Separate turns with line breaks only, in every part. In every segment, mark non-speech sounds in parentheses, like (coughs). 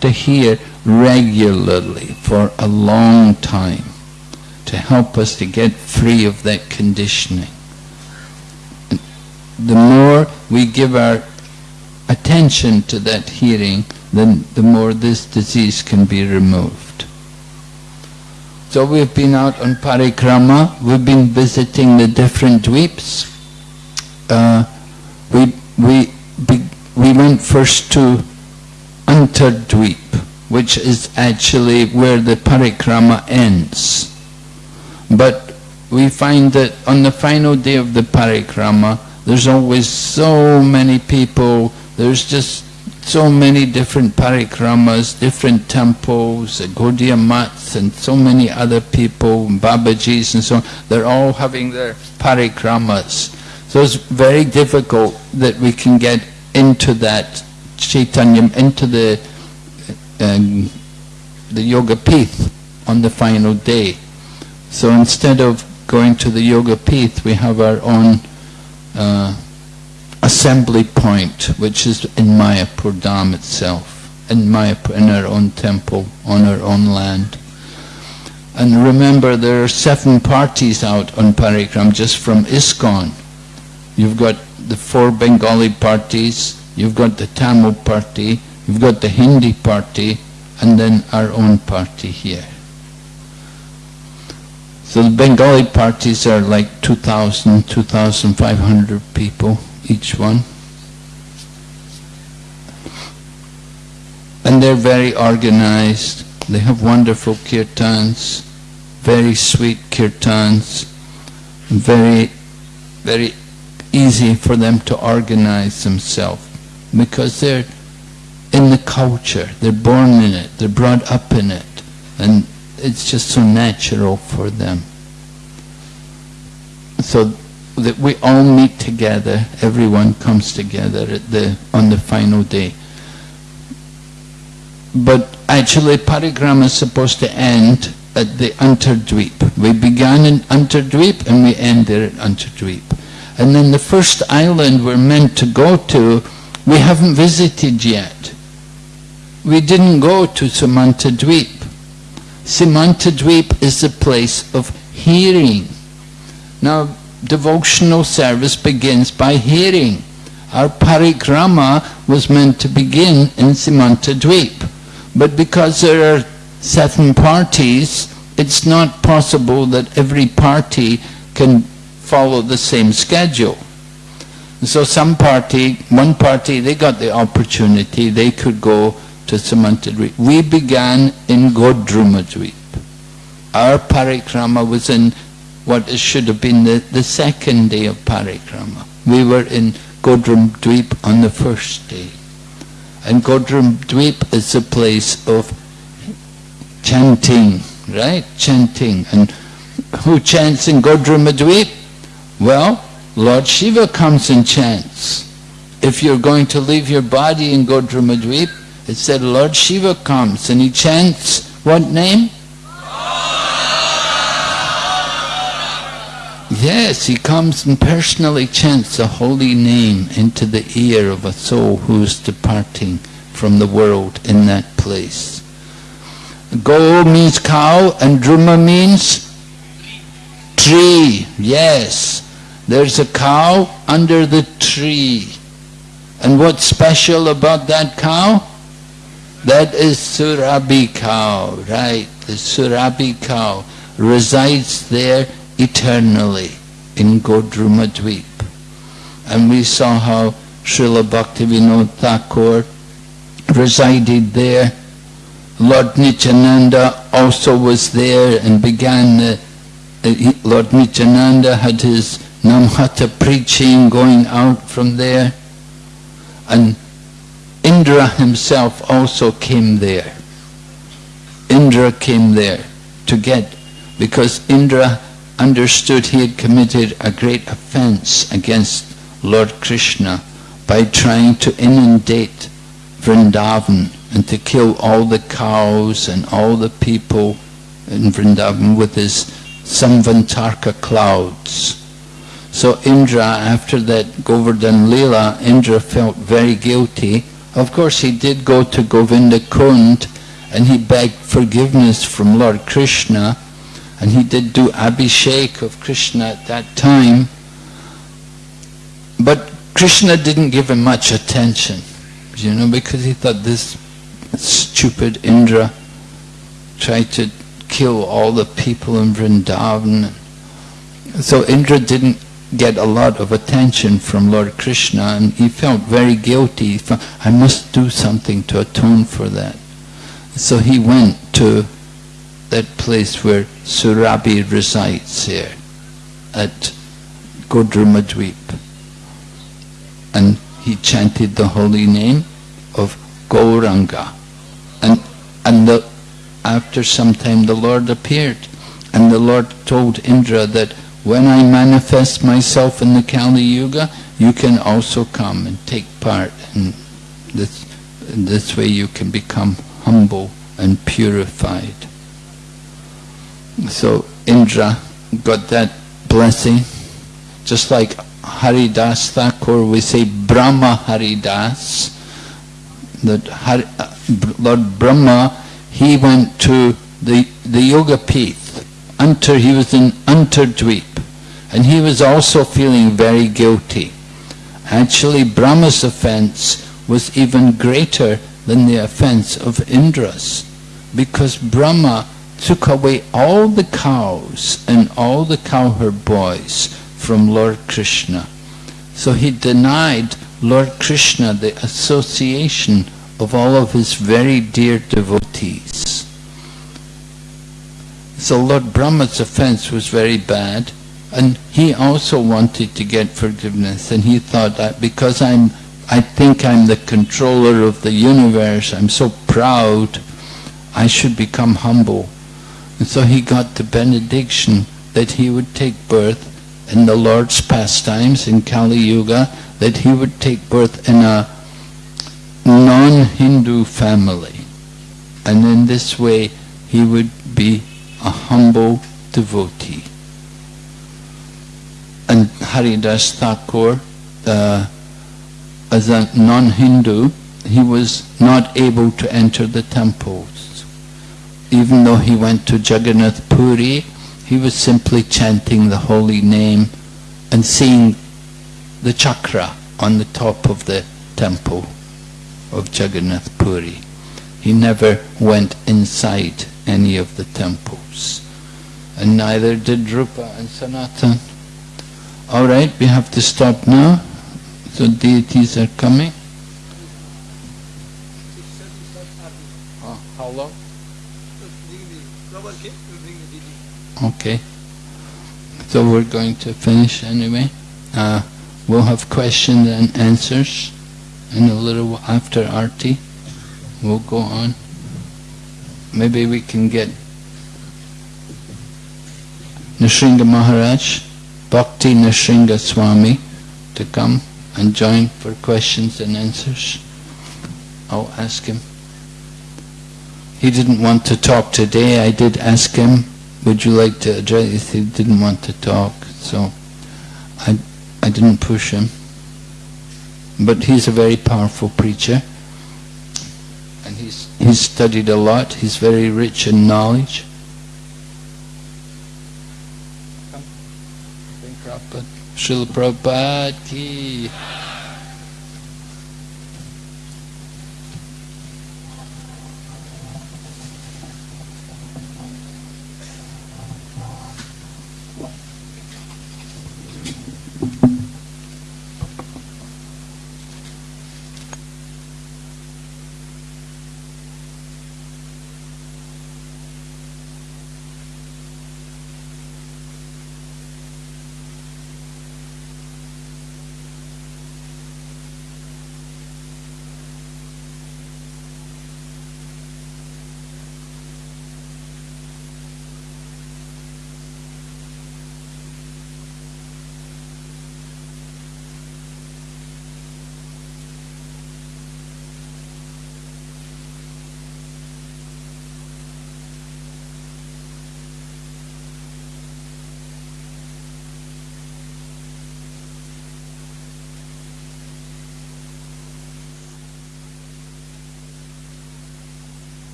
to hear regularly for a long time to help us to get free of that conditioning. The more we give our attention to that hearing, then the more this disease can be removed. So we've been out on parikrama, we've been visiting the different dweeps. Uh, we, we, we went first to Antardweep, which is actually where the parikrama ends. But we find that on the final day of the parikrama, there's always so many people, there's just so many different parikramas, different temples, uh, Gaudiya Mats and so many other people, Babajis and so on, they're all having their parikramas. So it's very difficult that we can get into that Chaitanyam into the, uh, um, the Yoga path on the final day. So instead of going to the Yoga path, we have our own uh, assembly point, which is in Mayapur Dham itself, in Mayapur, in our own temple, on our own land. And remember, there are seven parties out on Parikram just from ISKCON. You've got the four Bengali parties, You've got the Tamil party, you've got the Hindi party, and then our own party here. So the Bengali parties are like 2,000, 2,500 people each one. And they're very organized. They have wonderful kirtans, very sweet kirtans, very, very easy for them to organize themselves because they're in the culture, they're born in it, they're brought up in it, and it's just so natural for them. So that we all meet together, everyone comes together the, on the final day. But actually parikrama is supposed to end at the Antardweep. We began in Antardweep and we end there at Antardweep. And then the first island we're meant to go to we haven't visited yet. We didn't go to Samantadweep. Samantadweep is the place of hearing. Now, devotional service begins by hearing. Our parikrama was meant to begin in Simantadweep, but because there are seven parties, it's not possible that every party can follow the same schedule. So some party, one party, they got the opportunity, they could go to Samantadweep. We began in Godrumadweep. Our parikrama was in what should have been the, the second day of parikrama. We were in Godrumadweep on the first day. And Godrumadweep is a place of chanting, right? Chanting. And who chants in Godrumadweep? Well, Lord Shiva comes and chants. If you're going to leave your body and go to Madhvip, it said Lord Shiva comes and he chants what name? Yes, he comes and personally chants the holy name into the ear of a soul who's departing from the world in that place. Go means cow and Druma means tree. Yes. There's a cow under the tree. And what's special about that cow? That is Surabi cow, right? The Surabi cow resides there eternally in Godruma Dweep. And we saw how Srila Bhaktivinoda Thakur resided there. Lord Nityananda also was there and began, the, Lord Nityananda had his Namhata preaching, going out from there. And Indra himself also came there. Indra came there to get, because Indra understood he had committed a great offense against Lord Krishna by trying to inundate Vrindavan and to kill all the cows and all the people in Vrindavan with his Samvantarka clouds. So Indra, after that Govardhan Lila, Indra felt very guilty. Of course, he did go to Govinda Kund and he begged forgiveness from Lord Krishna and he did do Abhishek of Krishna at that time. But Krishna didn't give him much attention, you know, because he thought this stupid Indra tried to kill all the people in Vrindavan. So Indra didn't get a lot of attention from Lord Krishna and he felt very guilty. I must do something to atone for that. So he went to that place where Surabhi resides here at Godramadweep and he chanted the holy name of Gauranga and, and the, after some time the Lord appeared and the Lord told Indra that when I manifest myself in the Kali Yuga, you can also come and take part. And this, this way you can become humble and purified. So Indra got that blessing. Just like Haridas Thakur, we say Brahma Haridas, that uh, Lord Brahma, he went to the, the Yoga pit until he was in unterdweep, And he was also feeling very guilty. Actually, Brahma's offense was even greater than the offense of Indra's because Brahma took away all the cows and all the cowherd boys from Lord Krishna. So he denied Lord Krishna the association of all of his very dear devotees. So Lord Brahma's offense was very bad and he also wanted to get forgiveness and he thought that because I'm I think I'm the controller of the universe, I'm so proud, I should become humble. And so he got the benediction that he would take birth in the Lord's pastimes in Kali Yuga, that he would take birth in a non-Hindu family. And in this way he would be a humble devotee. And Haridas Thakur, uh, as a non-Hindu, he was not able to enter the temples. Even though he went to Jagannath Puri, he was simply chanting the holy name and seeing the chakra on the top of the temple of Jagannath Puri. He never went inside any of the temples, and neither did Rupa and Sanatan. All right, we have to stop now. So deities are coming. how long? Okay. So we're going to finish anyway. Uh, we'll have questions and answers in a little after Arti. We'll go on maybe we can get Nishinga Maharaj, Bhakti Nishinga Swami to come and join for questions and answers. I'll ask him. He didn't want to talk today. I did ask him, would you like to address? He didn't want to talk, so I, I didn't push him. But he's a very powerful preacher he's studied a lot, he's very rich in knowledge. Srila Prabhupada ki.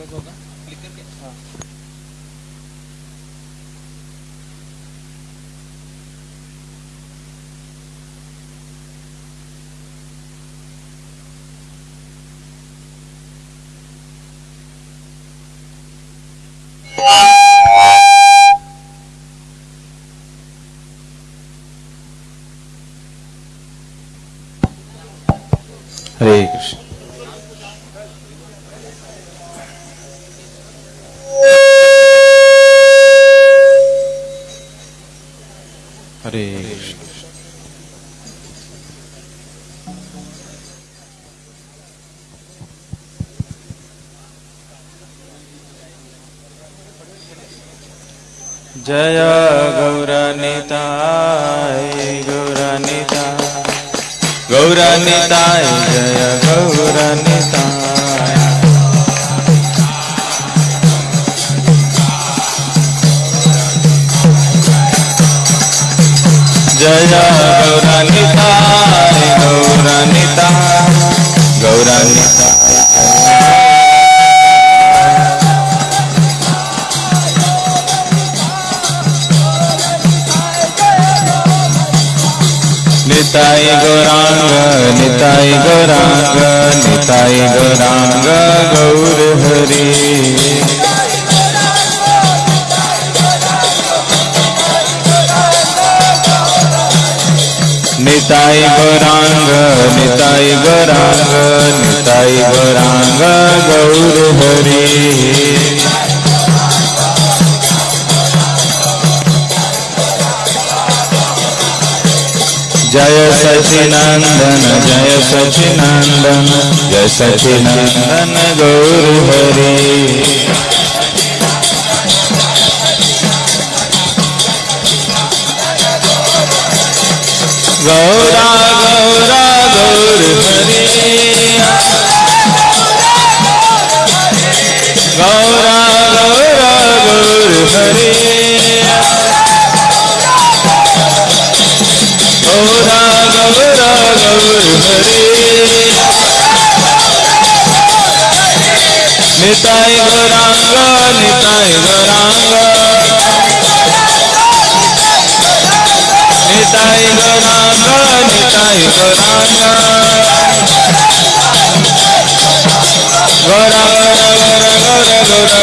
Anladım. जय गौरनिताय गौरनिताय गौरनिताय जय गौरनिताय जय गौरनिताय गौरनिताय गौरनिताय निताई गौरांग निताई गौरांग निताई गौरांग गौर हरि निताई गौरांग निताई गौरांग निताई गौरांग गौर हरि जय सचिनंदन जय सचिनंदन जय सचिनंदन गौर हरे गौरा गौरा गौर हरे
गौरा गौरा गौर हरे गौरा गौरा गौर हरे निताय गौरांगा निताय गौरांगा निताय गौरांगा निताय गौरांगा गौरा गौरा गौरा गौरा गौरा गौरा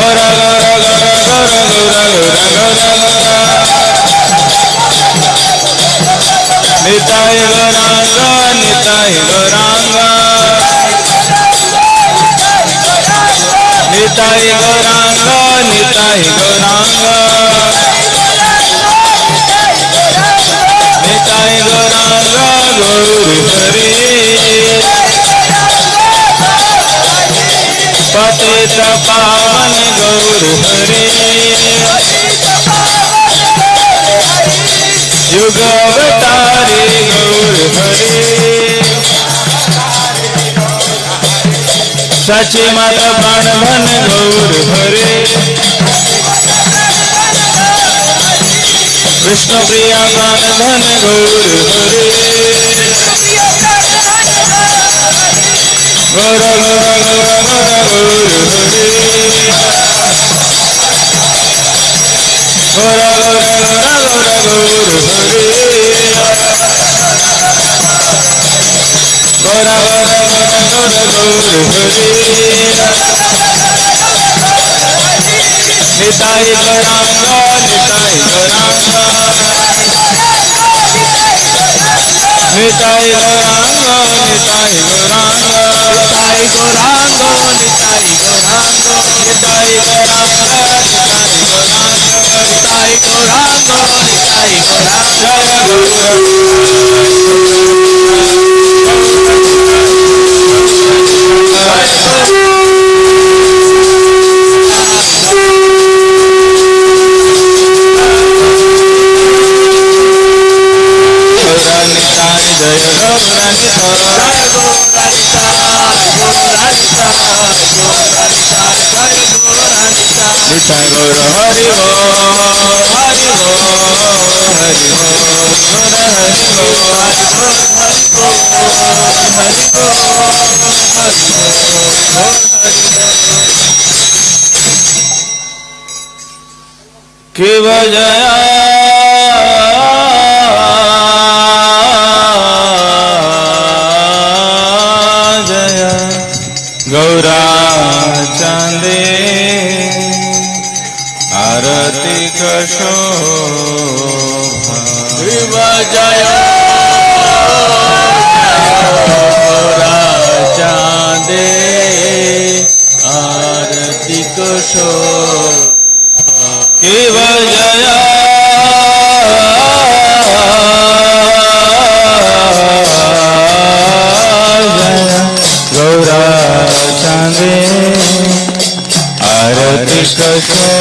गौरा गौरा गौरा गौरा गौरा निताय गौरांगा निताय गौरांगा निताय गौरांगा निताय गौरांगा निताय गौरांगा गौर हरे पतित पावन गौर हरे युग अवतारे गौर हरे
सच मत बन भन गौर हरे
विष्णु प्रिया बन धन गौर हरे Nitai करांगा Nitai करांगा Nitai Gorango, Nitai Gorango, Nitai Gorango, Nitai Gorango, Nitai Jai Guru Rani Sai Jai Guru Rani Sai Guru Rani Sai Guru Rani Sai Jai Guru Rani
Sai Jai Guru Hari Ho Hari Ho Hari Ho Hari Ho Hari Ho Hari Ho Hari Ho
Hari Ho Hari Ho Kiva Jaya জয় চাঁদে আরতি কোশো শিব জয় গৌরা চাঁদে আরতি কোশো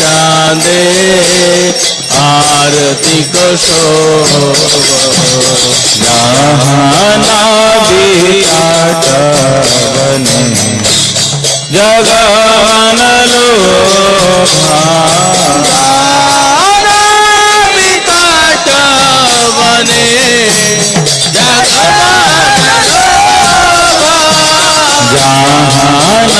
চাঁদে আরতি কোষাটনে জগন লো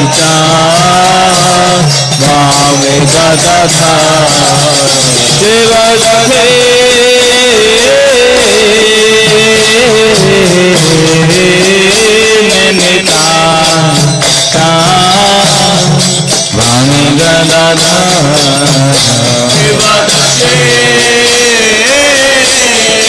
पिता मामेका तथा देवस्थे नैनिता ता मामेका तथा देवस्थे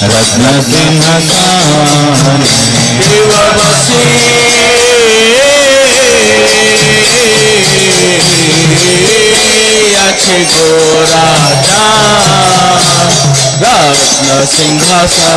रत्न सिंह अच्छे गो राजा रत्न सिंह सा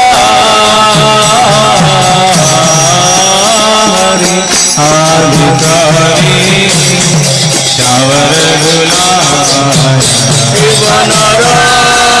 Shower gulaya, shower gulaya,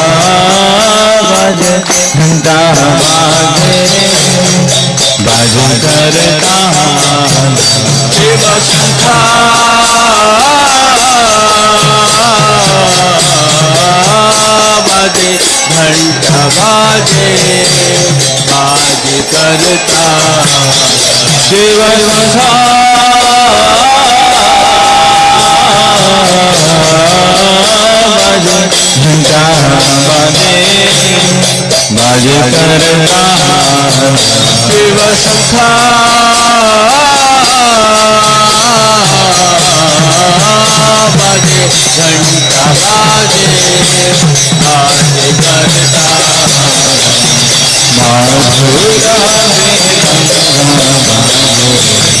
बाज घंटा बाजे बाज करता शिव शंखा बाजे घंटा बाजे बाज करता शिव शंखा बाजे घंटा बाजे बाजे करता शिव सखा बाजे घंटा बाजे बाजे करता बाजे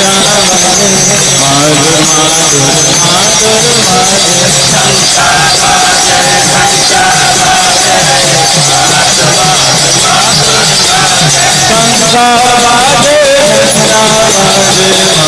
মাধুর মাধুর মাধুর মাধুর শঙ্কা বাজে শঙ্কা বাজে মাধুর মাধুর মাধুর শঙ্কা বাজে শঙ্কা বাজে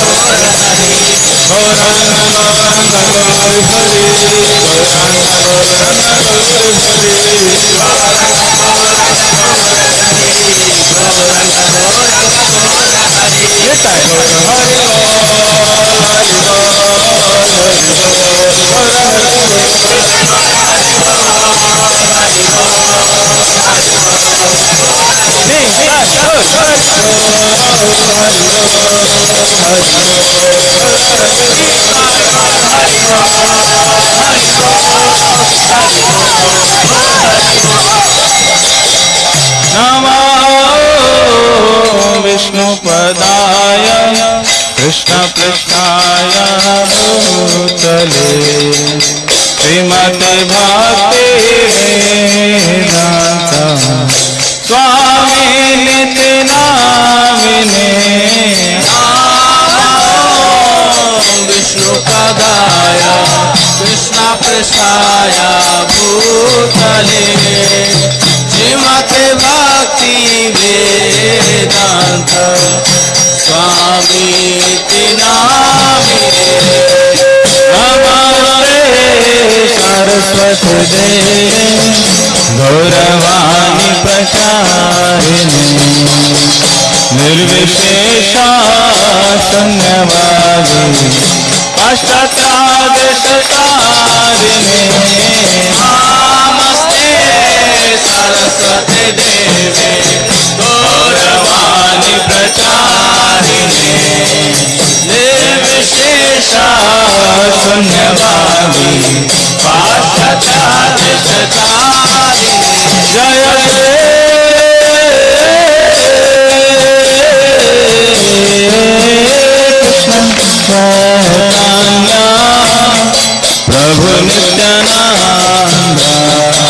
Hare Hare
नमो
विष्णुपदाय
कृष्ण कृष्णाय भूतले
श्रीमद्भक्ति स्वामी नितनामिने
विष्णु कदाय कृष्ण प्रसाय भूतले श्रीमत भक्ति वेदांत स्वामी तिनामिने सरस्वत दे
गौरवाणी प्रचार निर्विशेषन्यवादी
संगवादी अष्टादश तारिणी सरस्वती देवे गौरवाणी प्रचारिणे निर्विशेषा शून्यवाणी पाठचारिणे जय कृष्ण
प्रभु नित्यानंद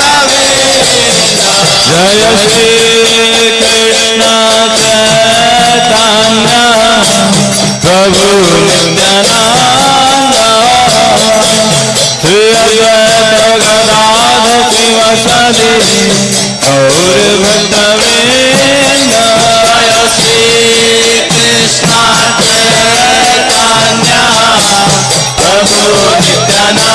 जय श्री कृष्ण चैतन्य प्रभु श्री गदाध शिव सदी और भक्तवेंद जय श्री कृष्ण चैतन्य प्रभु नित्यानंद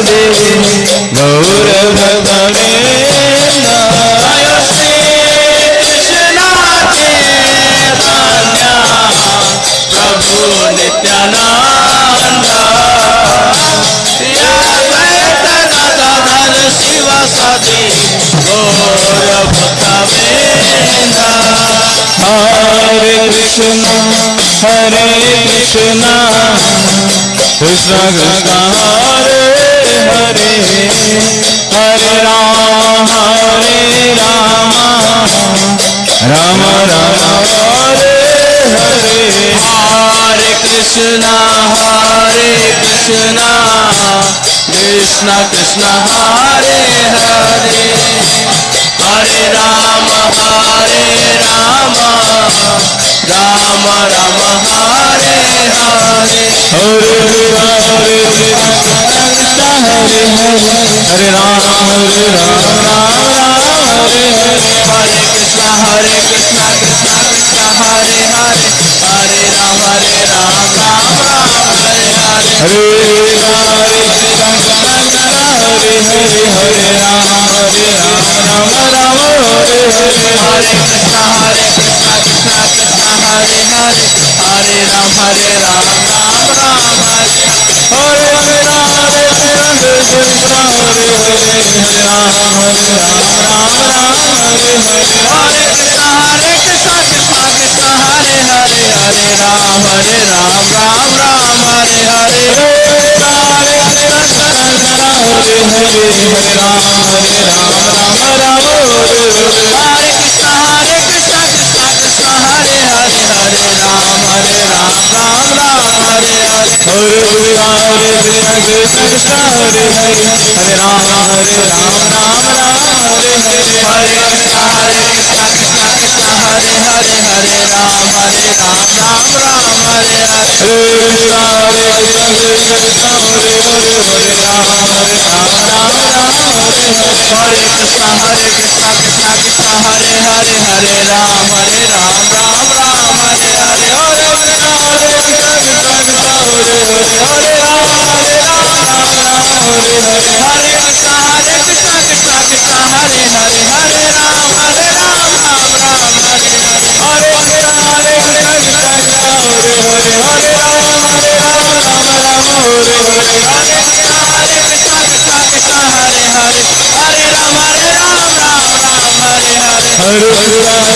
Oh, yeah. नित्यानंद गदाधर शिव सदी गौर हरे कृष्ण हरे कृष्ण कृष्ण कृष्ण हरे हरे हरे राम हरे राम राम राम हरे हरे हरे कृष्णा हरे कृष्णा कृष्णा कृष्णा हरे हरे हरे राम हरे राम राम राम हरे हरे हरे हरे हरे हरे हरे राम हरे राम राम राम हरे हरे हरे कृष्णा हरे कृष्णा कृष्णा कृष्णा हरे Hare Hare Rama Hare Rama Rama Rama Hare Hare Hare Rama Hare Rama Hare Hare Hare Rama Hare Rama Rama Ram Rama Hare Hare Hare Krishna Hare Krishna Krishna Krishna Hare Hare Hare Ram Hare Ram Ram Ram Hare Hare Hare Ram Hare Hare Ram Krishna Hare Hare Hare Ram Hare Ram Ram Ram Hare Hare Hare Krishna Hare Krishna Krishna Krishna Hare Hare Hare Ram Hare Ram Ram Ram Hare Hare हरे हरे हरे राम हरे राम राम राम हरे कृष्ण हरे कृष्ण कृष्ण कृष्ण हरे हरे हरे राम हरे राम राम राम हरे हरे हरे सरकार है हरे राम हरे राम राम राम हरे हरे हरे हरे हरे हरे हरे राम हरे राम राम राम हरे हरे हरे जग सरकार Hare Hare Rama Hare Rama Rama Rama Hare Hare Krishna Hare Krishna Krishna Krishna Hare Hare Hare Rama Hare Rama Rama Rama Hare Hare Hare Rama Hare Rama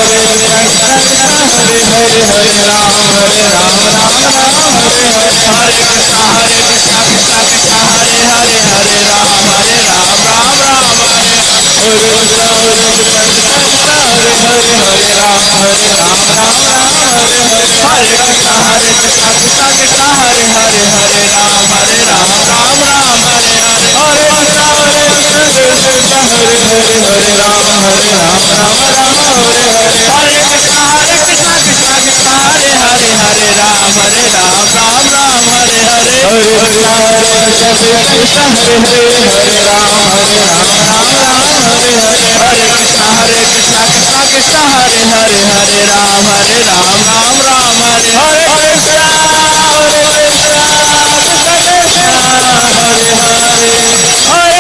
Krishna Hare Hare Hare Rama Hare Rama Rama Rama Hare Hare Hare Krishna Hare Krishna Krishna Krishna Hare Hare Hare Rama Hare Rama Rama Rama Hare Hare Krishna Hare Krishna Krishna Krishna Hare Hare Hare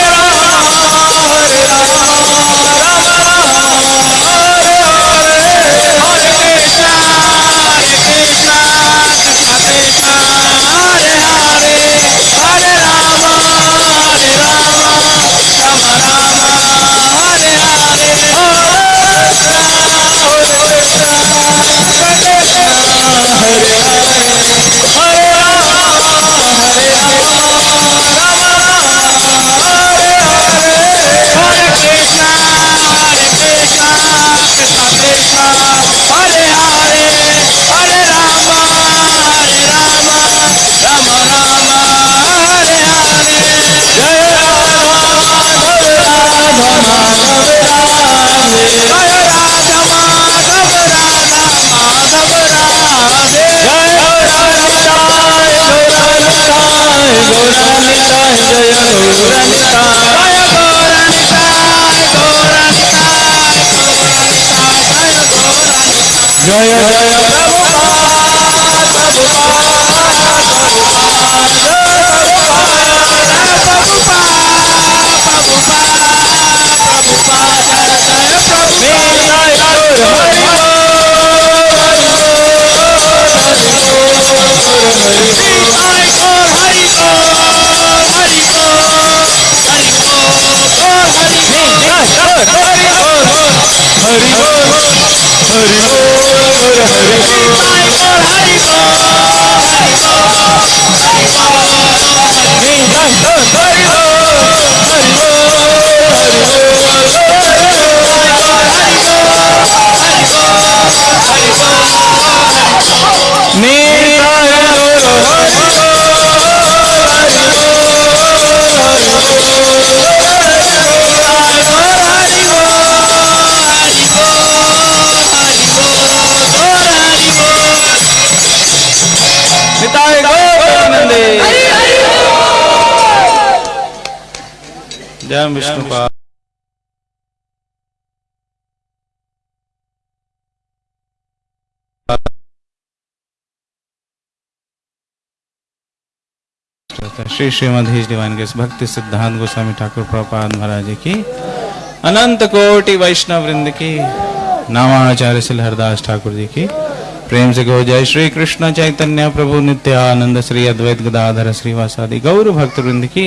Shri श्रीमधीश divine के भक्ति सिद्धांत गोस्वामी ठाकुर प्रपाद महाराज की अनंत कोटि वैष्णव वृंद की नामाचार्य श्री हरदास ठाकुर जी की प्रेम से गो जय श्री कृष्ण चैतन्य प्रभु नित्यानंद श्री अद्वैत गदाधर श्रीवासादि गौर भक्त वृंद की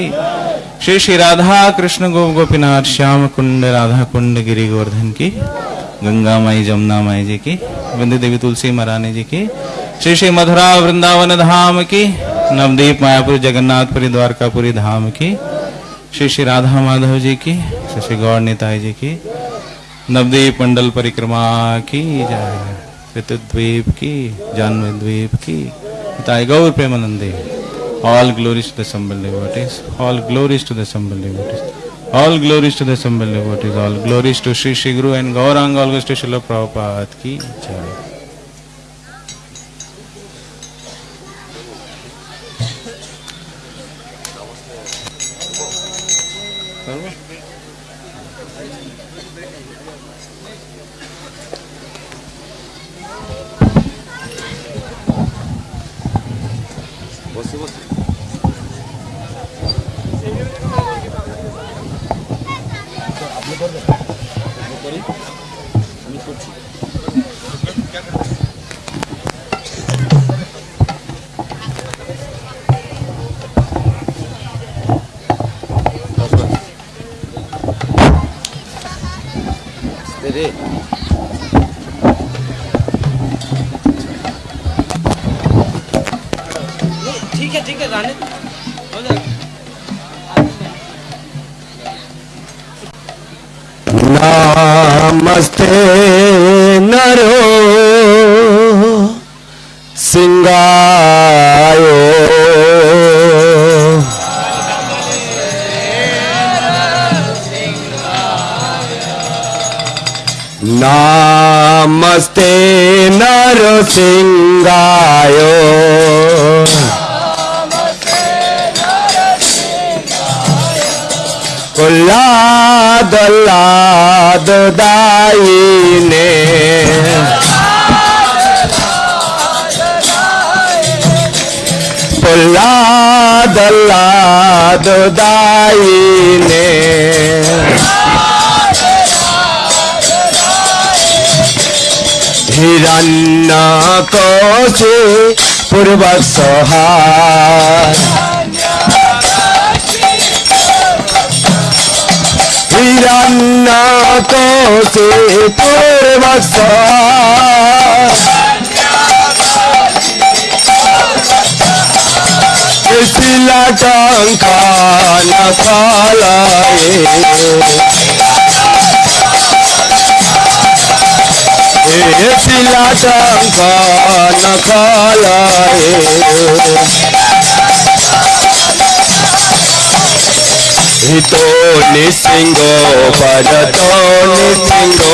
श्री श्री राधा कृष्ण गोप गोपीनाथ श्याम कुंड राधा कुंड गिरी गोवर्धन की गंगा माई जमुना माई जी की बिंदी देवी तुलसी महारानी जी की श्री श्री मधुरा वृंदावन धाम की नवदीप मायापुर जगन्नाथपुरी द्वारकापुरी धाम की श्री श्री राधा माधव जी की श्री श्री गौर निताई जी की नवदीप मंडल परिक्रमा की जय ऋतुद्वीप की जाह्नवीद्वीप की निताई गौर प्रेमानंदी all glories to the assembled devotees all glories to the assembled devotees all glories to the assembled devotees all glories to Shri Shri Guru and Gauranga all to Srila Prabhupada की जय
औलाद औलाद दाई ने हिरण्य कोशे पूर्व सोहार हिरण्य कोशे पूर्व सोहार सिला टंका न खालाए सिला टंका न खालाए तो निसिंगो पर तो निसिंगो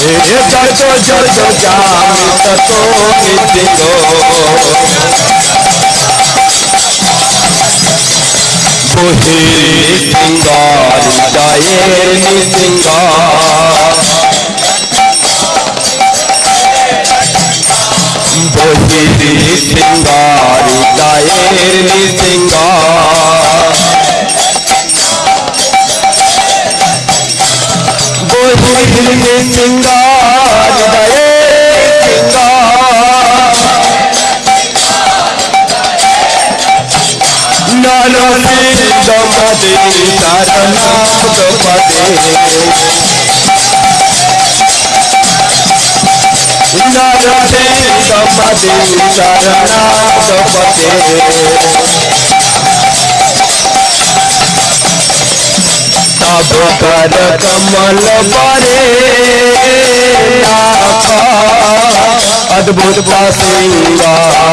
जड़ो जड़ो जामी तो नितिको सिंगार जाए सिंगार बोहे सिंगार जाए सिंगार कोई दिल के सिंगार दए नानो सिर दमदे तारा नाम दमदे नानो सिर दमदे तारा नाम दमदे अभु कमल परे अद्भुत पख बेसीआ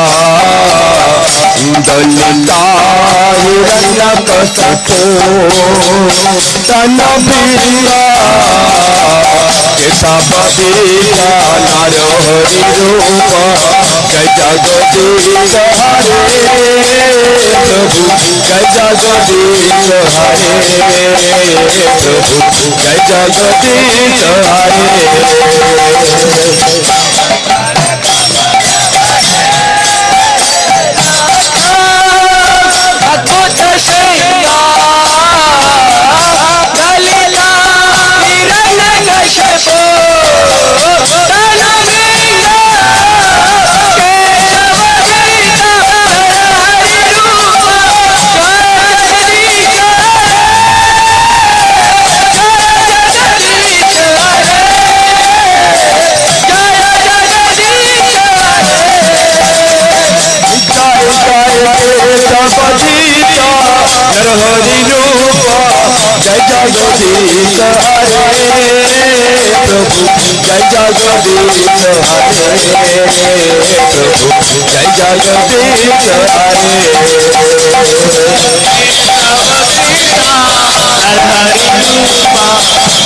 गजा गो तेरी सहारे प्रभु गजा गो तेरी सहारे प्रभु गजा गो तेरी सहारे जगदीश हरे प्रभु जय जगदीश हरे प्रभु जय जगदीश हरे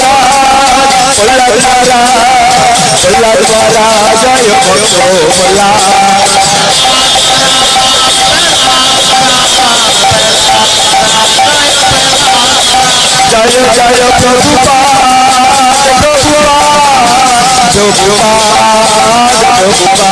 ಮುಳ್ಳದ್ವಾರ ಮುಳ್ಳದ್ವಾರ ಜಯ ಕೊಟ್ಟು ಮುಲ್ಲ ಜಯ ಜಯ ಪ್ರಭುಪಾ ಪ್ರಭುಪಾ ಪ್ರಭುಪಾ ಪ್ರಭುಪಾ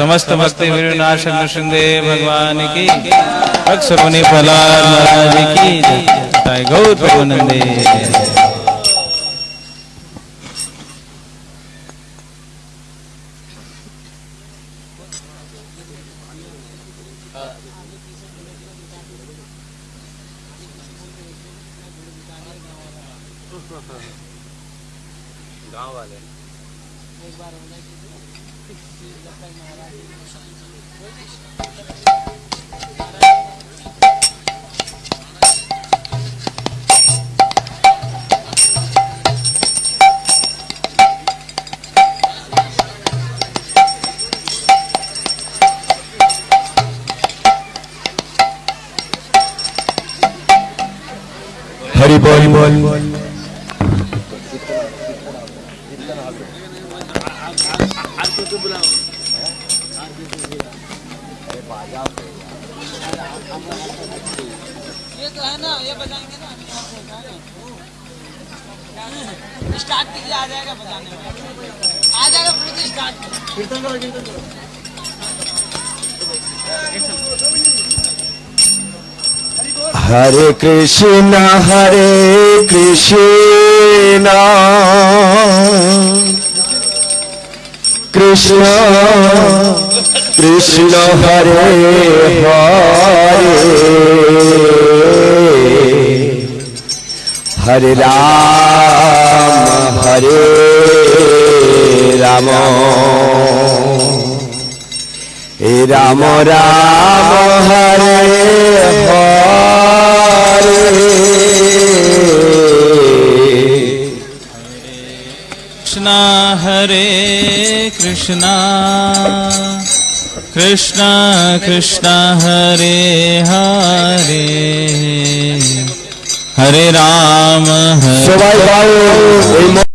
समस्त भक्ति विनाश नृसिंहदेव भगवान की भक्त सगुनी प्रहलाद महाराज की जय गौर प्रभु नंदे
কৃষ্ণ হরে কৃষ্ণ কৃষ্ণ কৃষ্ণ হরে হরে হরে রাম হরে রাম রাম রাম হরে
कृष्ण कृष्ण कृष्ण हरे हरे हरे राम हरे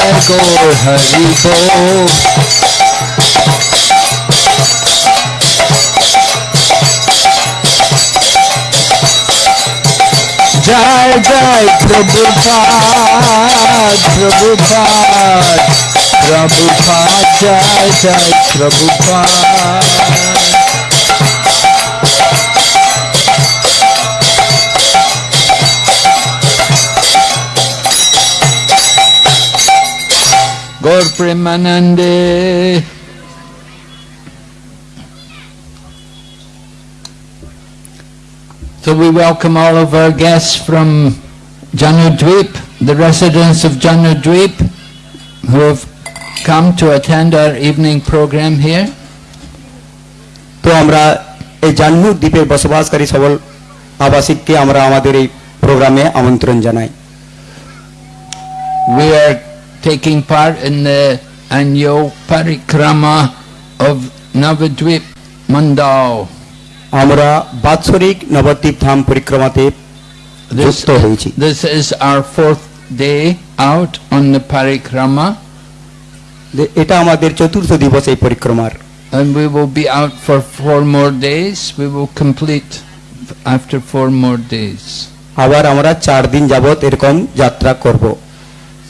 को हरि को जय जय प्रभु प्रभु प्रभु जय जय प्रभु
Gaur Premanande. So we welcome all of our guests from Janudweep, the residents of Janudweep, who have come to attend our evening program here. তো
আমরা এই জাহ্নু দ্বীপের বসবাসকারী সকল আবাসিককে amra আমাদের এই
প্রোগ্রামে আমন্ত্রণ janai. We are taking part in the annual parikrama of Navadvip Mandal. আমরা বাৎসরিক নবদ্বীপ ধাম পরিক্রমাতে যুক্ত হয়েছি This is our fourth day out on the parikrama. এটা আমাদের চতুর্থ দিবস এই পরিক্রমার And we will be out for four more days. We will complete after four more days. আবার আমরা চার দিন যাবত
এরকম যাত্রা করব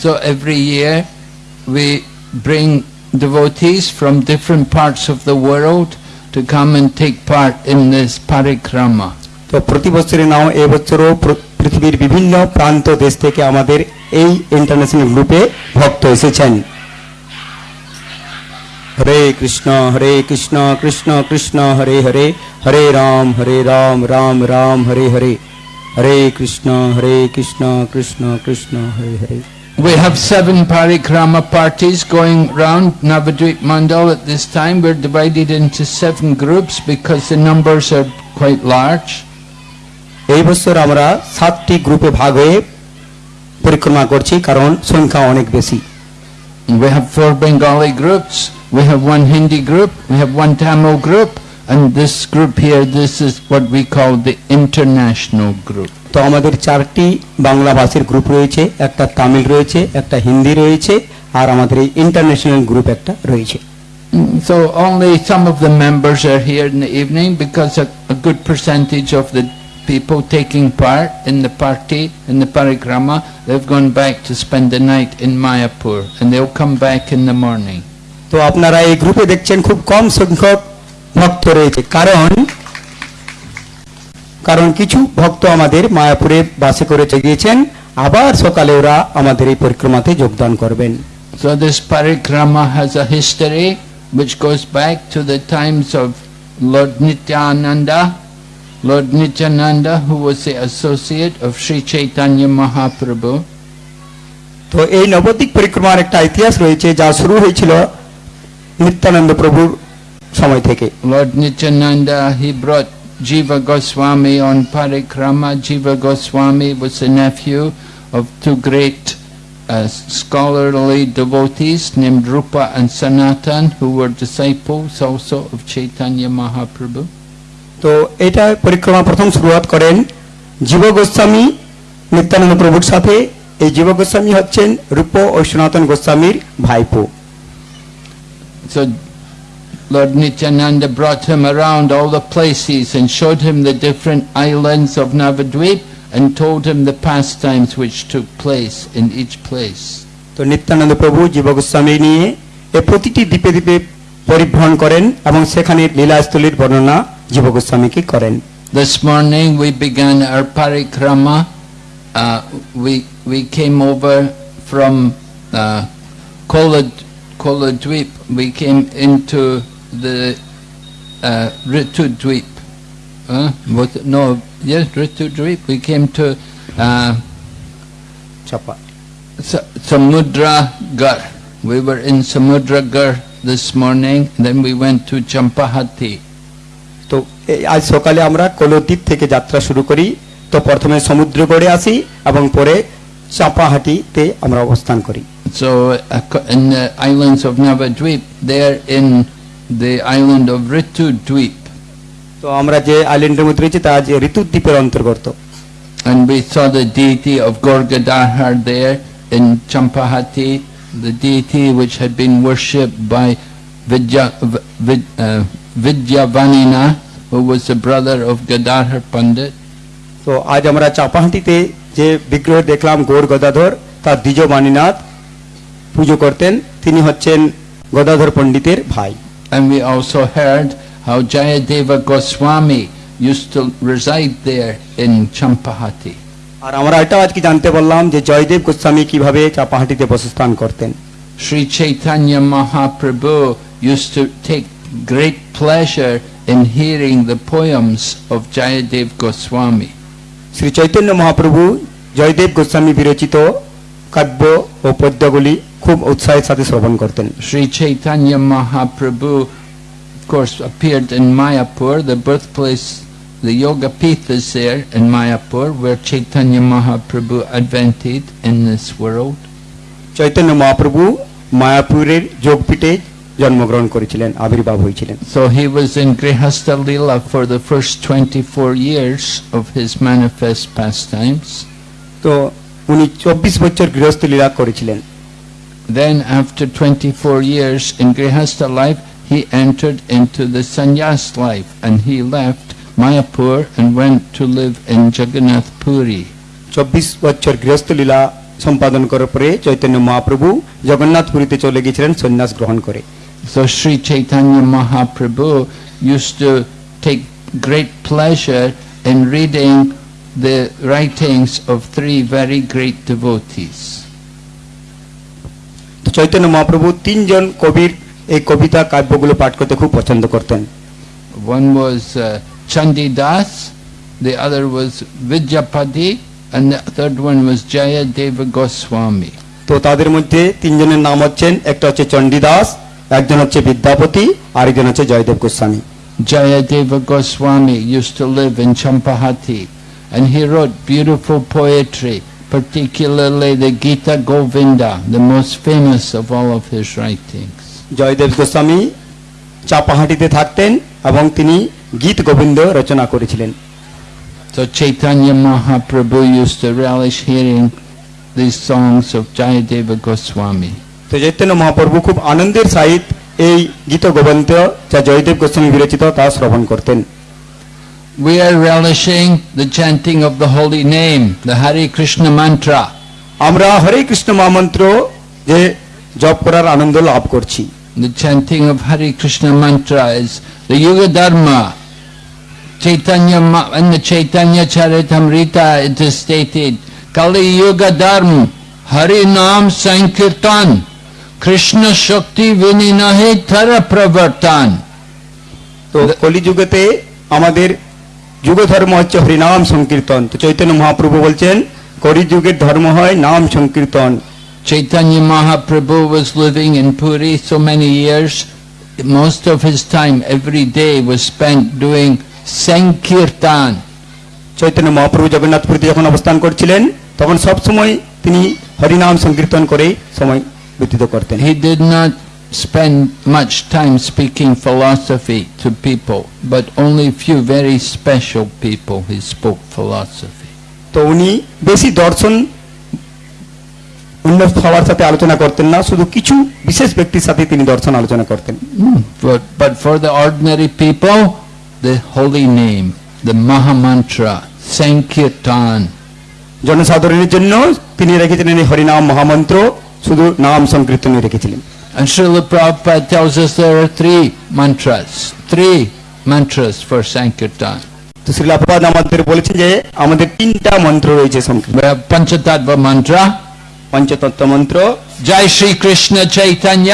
So every year we bring devotees from different parts of the world to come and take part in this parikrama. তো প্রতি বছরের নাও এবছরও পৃথিবীর
বিভিন্ন প্রান্ত দেশ থেকে আমাদের এই ইন্টারন্যাশনাল গ্রুপে ভক্ত এসেছেন হরে কৃষ্ণ হরে কৃষ্ণ কৃষ্ণ কৃষ্ণ হরে হরে হরে রাম হরে রাম রাম রাম হরে হরে হরে কৃষ্ণ হরে Krishna Krishna Krishna Hare Hare
We have seven parikrama parties going round Navadvip Mandal at this time. We're divided into seven groups because the numbers are quite large. এই আমরা সাতটি গ্রুপে ভাগ হয়ে পরিক্রমা করছি কারণ সংখ্যা অনেক বেশি We have four Bengali groups, we have one Hindi group, we have one Tamil group, And this group here, this is what we call the international group. তো আমাদের
চারটি বাংলা ভাষীর গ্রুপ রয়েছে একটা তামিল রয়েছে একটা হিন্দি রয়েছে আর আমাদের এই
ইন্টারন্যাশনাল গ্রুপ একটা রয়েছে So only some of the members are here in the evening because a, a good percentage of the people taking part in the party, in the parikrama, they've gone back to spend the night in Mayapur and they'll come back in the morning.
তো আপনারা এই গ্রুপে দেখছেন খুব কম সংখ্যক ভক্ত রয়েছে কারণ কারণ কিছু ভক্ত আমাদের মায়াপুরে বাসে
করে গিয়েছেন আবার সকালে ওরা আমাদের এই পরিক্রমাতে যোগদান করবেন So this parikrama has a history which goes back to the times of Lord Nityananda. Lord Nityananda who was the associate of Sri Chaitanya Mahaprabhu. So this parikrama has a history which goes back to the times of Lord Nityananda. সময় থেকে Lord নিত্যানন্দা হি ব্রট জীব Goswami on parikrama Jiva Goswami was nephew of two great scholarly devotees name Rupa and Sanatana who were disciples also of Chaitanya Mahaprabhu তো এটা পরিক্রমা প্রথম শুরুয়াত করেন জীব গোস্বামী
নিত্যানন্দ প্রভুর সাথে এই জীব গোস্বামী হচ্ছেন রূপ ও সনাতন গোস্বামীর ভাইপো
Lord Nityananda brought him around all the places and showed him the different islands of Navadvip and told him the pastimes which took place in each place. So Nityananda Prabhu তো নিত্যানন্দ প্রভু জীবগোস্বামী
নিয়ে এ প্রতিটি দ্বীপে দ্বীপে পরিভ্রমণ করেন এবং সেখানে লীলাস্থলীর বর্ণনা জীবগোস্বামীকে koren.
This morning we began our parikrama. Uh, we, we came over from uh, Kola, Kola Dweep. We came into the uh, Ritu Dweep. Uh, was, no, yes, Ritu Dweep. We came to uh, Chapa. Sa Samudragar. We were in Samudra Gar this morning. Then we went to Champahati. তো আজ সকালে আমরা কলতীর থেকে যাত্রা শুরু করি তো প্রথমে সমুদ্রগড়ে আসি এবং পরে চাপাহাটিতে আমরা অবস্থান করি So uh, in the islands of Navadvip, there in the island of Ritudweep. তো আমরা যে আইল্যান্ডের মধ্যে রয়েছে তা আজ ঋতুদ্বীপের অন্তর্গত And we saw the deity of Gorgadahar there in Champahati, the deity which had been worshipped by Vidya, Vid, uh, Vanina, who was the brother of Gadadhar Pandit. So আজ আমরা চাপাহাটিতে
যে বিগ্রহ দেখলাম গৌর গদাধর তার দ্বিজ বাণীনাথ পুজো করতেন
তিনি হচ্ছেন গদাধর পণ্ডিতের ভাই And we also heard how Jayadeva Goswami used to reside there in Champahati. Sri Chaitanya Mahaprabhu used to take great pleasure in hearing the poems of Jayadev Goswami. Shri Chaitanya Mahaprabhu, Jayadev Goswami বিরচিত Kadbo, ও খুব উৎসাহের সাথে শ্রবণ করতেন Shri Chaitanya Mahaprabhu of course appeared in Mayapur the birthplace the yoga pith is there in Mayapur where Chaitanya Mahaprabhu advented in this world Chaitanya Mahaprabhu
মায়াপুরের যোগপীঠে জন্মগ্রহণ করেছিলেন আবির্ভাব হয়েছিলেন
so he was in grihastha lila for the first 24 years of his manifest pastimes তো উনি 24 বছর গৃহস্থ লীলা করেছিলেন then after 24 years in Grihastha life, he entered into the Sanyas life and he left Mayapur and went to live in Jagannath Puri.
24 বছর গৃহস্থ লীলা সম্পাদন করার পরে চৈতন্য মহাপ্রভু জগন্নাথ পুরীতে চলে
গিয়েছিলেন সন্ন্যাস So Sri Chaitanya Mahaprabhu used to take great pleasure in reading the writings of three very great devotees. Chaitanya Mahaprabhu
তিনজন কবির এই কবিতা কাব্যগুলো পাঠ করতে খুব পছন্দ করতেন
তো তাদের মধ্যে তিনজনের নাম হচ্ছেন একটা হচ্ছে চন্ডিদাস একজন হচ্ছে বিদ্যাপতি আর একজন হচ্ছে Jayadeva Goswami Jayadeva Goswami use to live in Champahati and he wrote beautiful particularly the Gita Govinda, the most famous of all of his writings. Jayadeva Goswami চাপাহাটিতে থাকতেন এবং তিনি গীত গোবিন্দ রচনা করেছিলেন So Chaitanya Mahaprabhu used to relish hearing these songs of Jayadeva Goswami. So Chaitanya Mahaprabhu
খুব anandir সহিত এই Gita Govinda, যা জয়দেব গোস্বামী বিরচিত তা শ্রবণ করতেন
we are relishing the chanting of the holy name, the Hare Krishna mantra. Amra Hare Krishna mantra je job korar Ananda love korchi. The chanting of Hare Krishna mantra is the Yuga Dharma. Chaitanya in the Chaitanya Charitamrita it is stated Kali Yuga Dharma Hari Nam Sankirtan Krishna Shakti Vininahe Tara Pravartan So, Kali Yuga te,
আমাদের যুগ ধর্ম হচ্ছে হরিনাম সংকীর্তন তো চৈতন্য মহাপ্রভু বলছেন
করি যুগের ধর্ম হয় নাম সংকীর্তন Chaitanya Mahaprabhu was living in Puri so many years most of his time every day was spent doing sankirtan Chaitanya Mahaprabhu জগন্নাথপুরীতে যখন অবস্থান করছিলেন তখন সব সময় তিনি হরিনাম সংকীর্তন করে সময় ব্যতীত করতেন he did not spend much time speaking philosophy to people, but only few very special people he spoke philosophy. তো উনি বেশি দর্শন অন্য সবার সাথে আলোচনা করতেন না শুধু কিছু বিশেষ ব্যক্তির সাথে তিনি দর্শন আলোচনা করতেন but for the ordinary people the holy name the mahamantra sankirtan
জনসাধারণের জন্য তিনি রেখেছিলেন এই হরিনাম মহামন্ত্র শুধু নাম সংকীর্তনে রেখেছিলেন
And Srila Prabhupada tells us there are three mantras, three mantras for Sankirtan. তো শ্রীলা প্রভাত আমাদের বলেছে যে আমাদের তিনটা মন্ত্র রয়েছে পঞ্চতত্ত্ব মন্ত্র পঞ্চতত্ত্ব মন্ত্র জয় শ্রী কৃষ্ণ চৈতন্য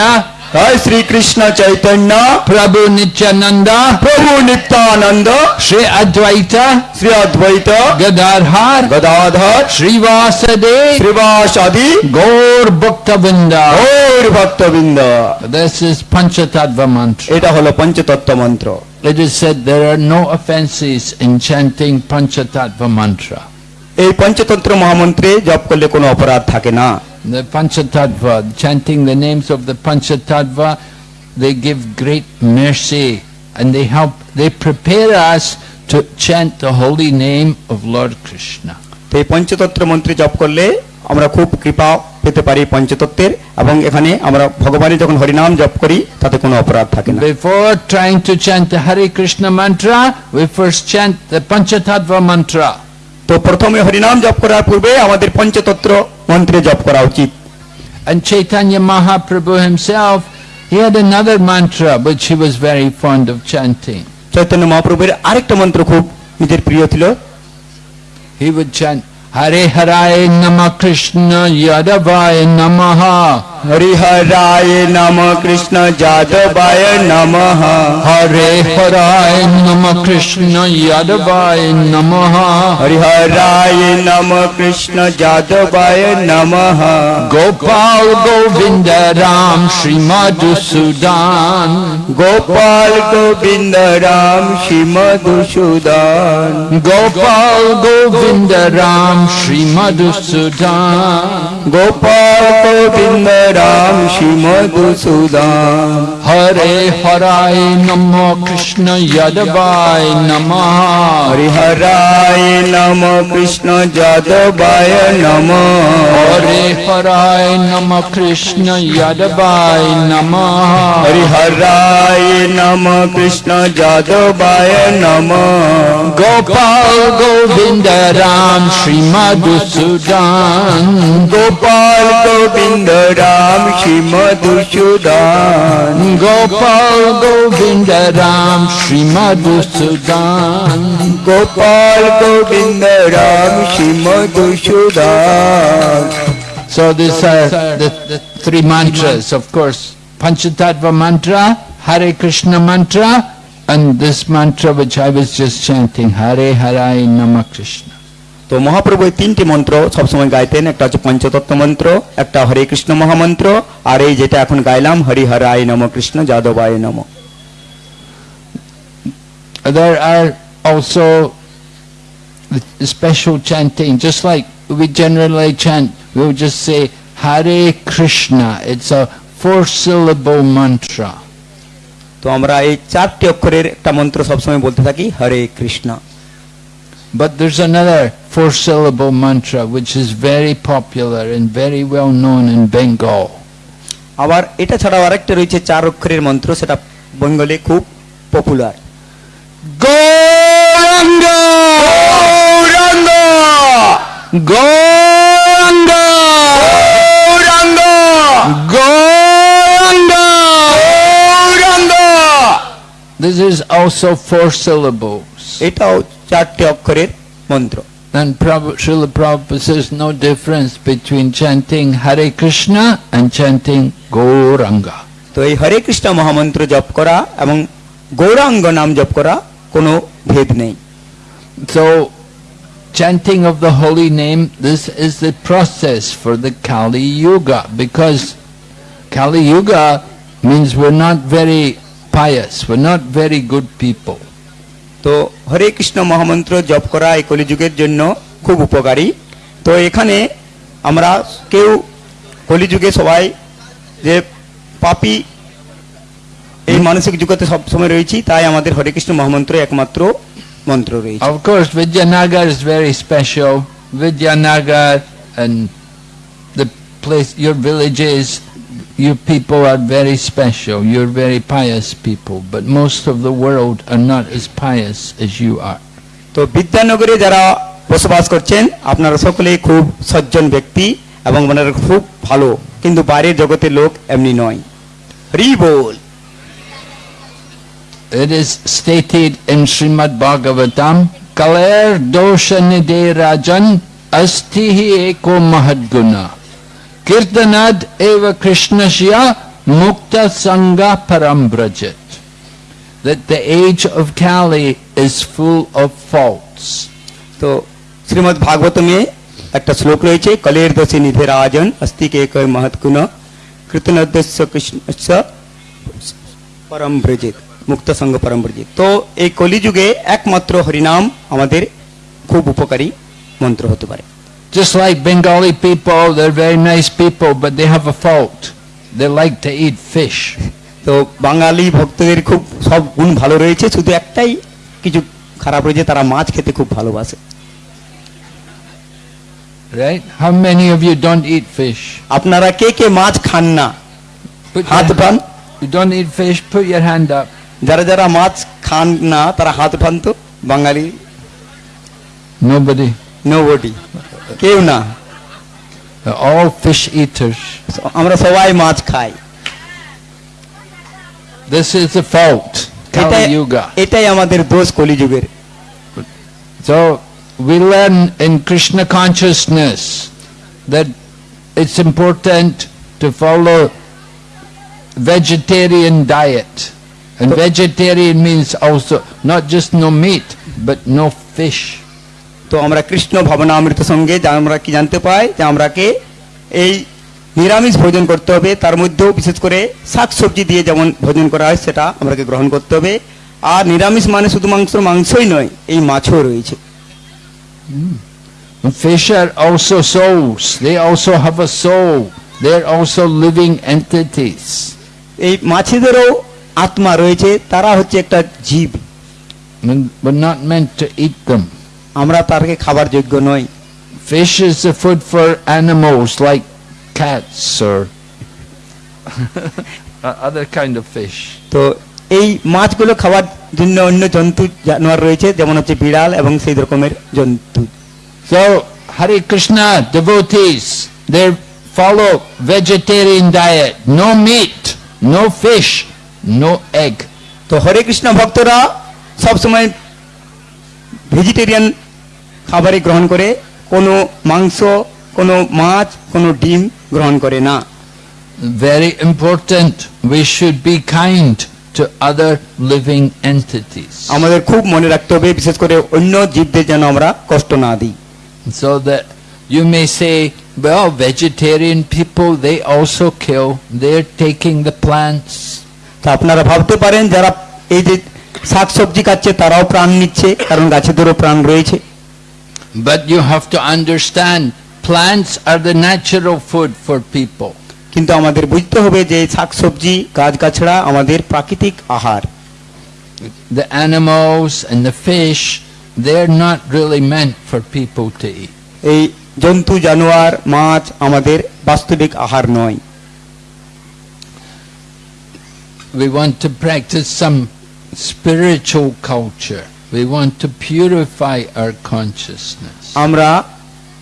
श्री कृष्ण चैतन्य प्रभु नित्यानंद प्रभु नित्यानंद श्री अद्वैत श्री अद्वैत गदाधर गदाधर श्रीवासदेव श्रीवासादि गौर भक्त बिंद गौर भक्त बिंद दिस इज पंचतत्व मंत्र एटा होलो पंचतत्व मंत्र it is said there are no offences in chanting Panchatattva mantra ए पंचतंत्र महामंत्रे जप करले कोनो अपराध थाके ना the Panchatattva, chanting the names of the Panchatattva, they give great mercy and they help, they prepare us to chant the holy name of Lord Krishna. The এই পঞ্চতত্ত্ব
মন্ত্রে জপ করলে আমরা খুব কৃপা পেতে পারি পঞ্চতত্ত্বের এবং এখানে আমরা ভগবানের
যখন হরিনাম জপ করি তাতে কোনো অপরাধ থাকে Before trying to chant the Hare Krishna mantra, we first chant the Panchatattva mantra. তো প্রথমে হরিনাম জপ করার পূর্বে আমাদের পঞ্চতত্র মন্ত্রে জপ করা উচিত And Chaitanya Mahaprabhu himself, he had another mantra which he was very fond of chanting. Chaitanya মহাপ্রভুর আরেকটা মন্ত্র খুব নিজের প্রিয় ছিল He would chant Hare Haraye Namah Krishna Yadavaya Namaha हरिहराय num Krishna यादवाय num Hare हराय num Krishna यादवाय num हरिहराय num Krishna यादवाय num Gopal Govind Ram Shri मधुसूदान Gopal Govind Ram Shri मधुसूदान Gopal Govind Ram Shri मधुसूदान Gopal Govind Ram Shri मधुसूदाम Hare हराय num Krishna यदवाय num Hare हराय num Krishna यदवाय num Hare हराय num Krishna यदवाय num Hare हराय num Krishna यदवाय num Gopal Govind Ram Shri मधुसूदान Gopal Govind Ram Ram, Shri मधुसूदान Gopal Govinda, Ram, Shri मधुसूदान Gopal Govinda, Ram, Shri मधुसूदान So these are the three mantras, of course. Panchatattva mantra, Hare Krishna mantra, and this mantra which I was just chanting, Hare Hare Namah Krishna. তো মহাপ্রভু এই তিনটি মন্ত্র
সবসময় গাইতেন একটা হচ্ছে পঞ্চতত্ত্ব মন্ত্র একটা হরে কৃষ্ণ মহামন্ত্র আর এই যেটা এখন গাইলাম আয় নম কৃষ্ণ যাদব আয় নম
There are also special chanting, just like we generally chant, we would just say Hare Krishna. It's a four-syllable mantra. তো আমরা এই চারটি অক্ষরের
একটা মন্ত্র সবসময় বলতে থাকি হরে Krishna
But there's another four-syllable mantra which is very popular and very well known in Bengal. আবার এটা
ছাড়াও আরেকটা রয়েছে চার অক্ষরের মন্ত্র সেটা বেঙ্গলে খুব popular
Gauranga Gauranga Gauranga Gauranga Gauranga Gauranga
This is also four syllable. এটাও চারটি অক্ষরের মন্ত্র And Prabhupada, Srila Prabhupada says no difference between chanting Hare Krishna and chanting Gauranga. So এই Krishna Mahamantra মহামন্ত্র জপ Gauranga Nam গৌরাঙ্গ নাম জপ করা So chanting of the holy name this is the process for the Kali Yuga because Kali Yuga means we're not very pious we're not very good people
তো হরে কৃষ্ণ মহামন্ত্র জপ করা এই কলিযুগের জন্য খুব উপকারী তো এখানে আমরা কেউ কলিযুগে সবাই যে পাপি এই মানসিক যুগতে সব সময় রয়েছি তাই আমাদের হরে কৃষ্ণ মহামন্ত্র একমাত্র মন্ত্র রয়েছে of
course Vidyanagar is very special Vidyanagar and the place your villages you people are very special, you're very pious people, but most of the world are not as pious as you are. তো বিদ্যানগরে যারা বসবাস করছেন আপনারা সকলেই খুব
সজ্জন ব্যক্তি এবং ওনারা খুব ভালো কিন্তু বাইরের জগতের লোক এমনি নয়
রিবোল It is stated in Srimad Bhagavatam, Kaler dosha nide rajan astihi eko mahadguna. Kirtanad eva Krishnasya mukta sangha parambrajit. That the age of Kali is full of faults. So, Srimad Bhagavatam e একটা শ্লোক
রয়েছে কলের দশে নিধের আয়োজন অস্তি কে কয় মহৎকুণ কৃতনদ্দস্য কৃষ্ণস্য পরম ব্রজিত মুক্ত সঙ্গ পরম ব্রজিত তো এই কলিযুগে একমাত্র হরিনাম আমাদের খুব উপকারী মন্ত্র হতে পারে Just like
Bengali people, they're very nice people, but they have a fault. They like to eat fish. So তো বাঙালি ভক্তদের খুব সব গুণ ভালো রয়েছে শুধু একটাই কিছু
খারাপ রয়েছে তারা khete খেতে bhalo ভালোবাসে
right how many of you don't eat fish আপনারা কে ke মাছ খান না হাত উঠান you don't eat fish put your hand up Jara jara মাছ খান না তারা হাত উঠান
তো বাঙালি nobody nobody কেউ all fish eaters. So, amra সবাই মাছ খাই
This is the fault Kali Yuga. এটাই আমাদের দোষ কলি যুগের So we learn in Krishna consciousness that it's important to follow vegetarian diet. And vegetarian means also not just no meat but no fish. তো আমরা কৃষ্ণ ভবনামৃত সঙ্গে যা আমরা কি জানতে
পাই যে আমরাকে এই নিরামিষ ভোজন করতে হবে তার মধ্যেও বিশেষ করে শাক সবজি দিয়ে যেমন ভোজন করা হয় সেটা আমরাকে গ্রহণ করতে হবে আর নিরামিষ মানে শুধু মাংস মাংসই নয় এই মাছও রয়েছে hmm.
Fish are also souls. They also have a soul. They are also living entities. এই মাছেদেরও আত্মা রয়েছে তারা হচ্ছে একটা জীব. But not meant to eat them. আমরা তারকে খাবার যোগ্য নই fish is a food for animals like cats or other kind of fish
তো এই মাছগুলো খাওয়ার জন্য অন্য জন্তু জানোয়ার রয়েছে যেমন হচ্ছে বিড়াল এবং সেই রকমের জন্তু so Hare Krishna
devotees they follow vegetarian diet no meat no fish no egg তো হরে কৃষ্ণ ভক্তরা সব সময়
ভেজিটেরিয়ান খাবারই গ্রহণ করে কোনো মাংস
কোনো মাছ কোনো ডিম গ্রহণ করে না very important we should be kind to other living entities আমাদের খুব মনে রাখতে হবে বিশেষ করে অন্য জীবদের যেন আমরা কষ্ট না দিই so that you may say well vegetarian people they also kill they're taking the plants তা আপনারা ভাবতে পারেন যারা এই যে শাকসবজি খাচ্ছে তারাও প্রাণ নিচ্ছে কারণ গাছেদেরও প্রাণ রয়েছে But you have to understand, plants are the natural food for people. কিন্তু আমাদের বুঝতে হবে যে শাকসবজি গাছগাছড়া আমাদের প্রাকৃতিক আহার The animals and the fish they're not really meant for people to eat. এই জন্তু জানোয়ার মাছ আমাদের বাস্তবিক আহার নয়। We want to practice some spiritual culture. We want to purify our consciousness. আমরা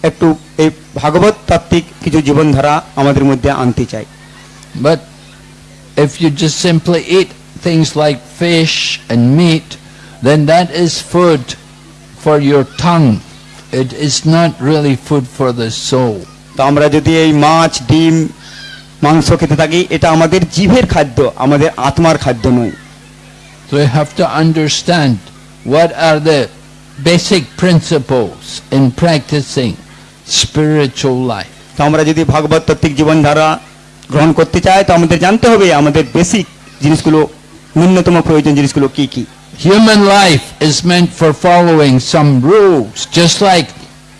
একটু এই ভাগবত তাত্ত্বিক কিছু জীবনধারা আমাদের মধ্যে আনতে চাই But if you just simply eat things like fish and meat, then that is food for your tongue. It is not really food for the soul. তো আমরা যদি এই মাছ ডিম মাংস খেতে থাকি এটা আমাদের জিভের খাদ্য আমাদের আত্মার খাদ্য নয় So you have to understand What are the basic principles in practicing spiritual life? তো আমরা যদি ভগবত তত্ত্বিক জীবনধারা গ্রহণ করতে চাই তো আমাদের জানতে হবে আমাদের বেসিক জিনিসগুলো ন্যূনতম প্রয়োজন জিনিসগুলো কি কি Human life is meant for following some rules just like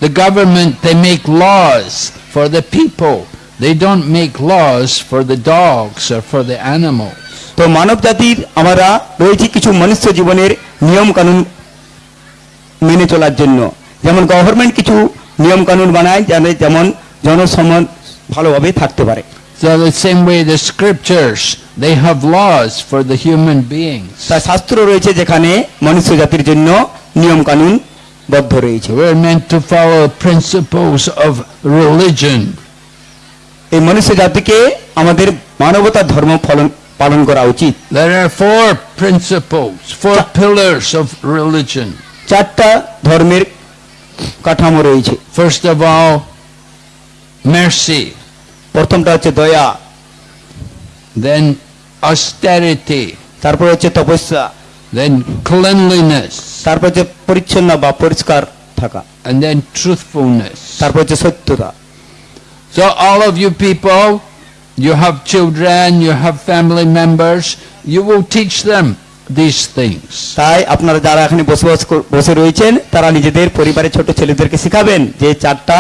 the government they make laws for the people they don't make laws for the dogs or for the animals তো মানব জাতির আমরা রয়েছে কিছু মনুষ্য জীবনের নিয়ম কানুন
মেনে চলার জন্য যেমন গভর্নমেন্ট কিছু নিয়ম কানুন বানায় যেন যেমন জনসম্মান ভালোভাবে থাকতে পারে So the same way the scriptures
they have laws for the human beings. তা we are meant to follow principles of
religion
পালন করা উচিত There are four principles, four pillars of religion. চারটা ধর্মের কাঠামো রয়েছে First of all, mercy. প্রথমটা হচ্ছে দয়া Then austerity. তারপর হচ্ছে তপস্যা Then cleanliness. তারপর হচ্ছে পরিচ্ছন্ন বা পরিষ্কার থাকা And then truthfulness. তারপর হচ্ছে সত্যতা So all of you people you have children, you have family members, you will teach them these things. তাই আপনারা যারা এখানে বসে
বসে রয়েছেন তারা নিজেদের পরিবারের ছোট ছেলেদেরকে শেখাবেন যে চারটা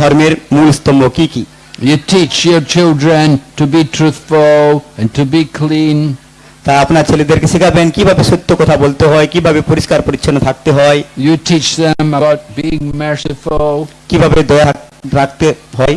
ধর্মের মূল স্তম্ভ কি কি You teach your children to be truthful and to be clean. তা আপনার ছেলেদেরকে শেখাবেন কিভাবে সত্য কথা বলতে হয় কিভাবে পরিষ্কার পরিচ্ছন্ন থাকতে হয় you teach them about being merciful কিভাবে দয়া রাখতে হয়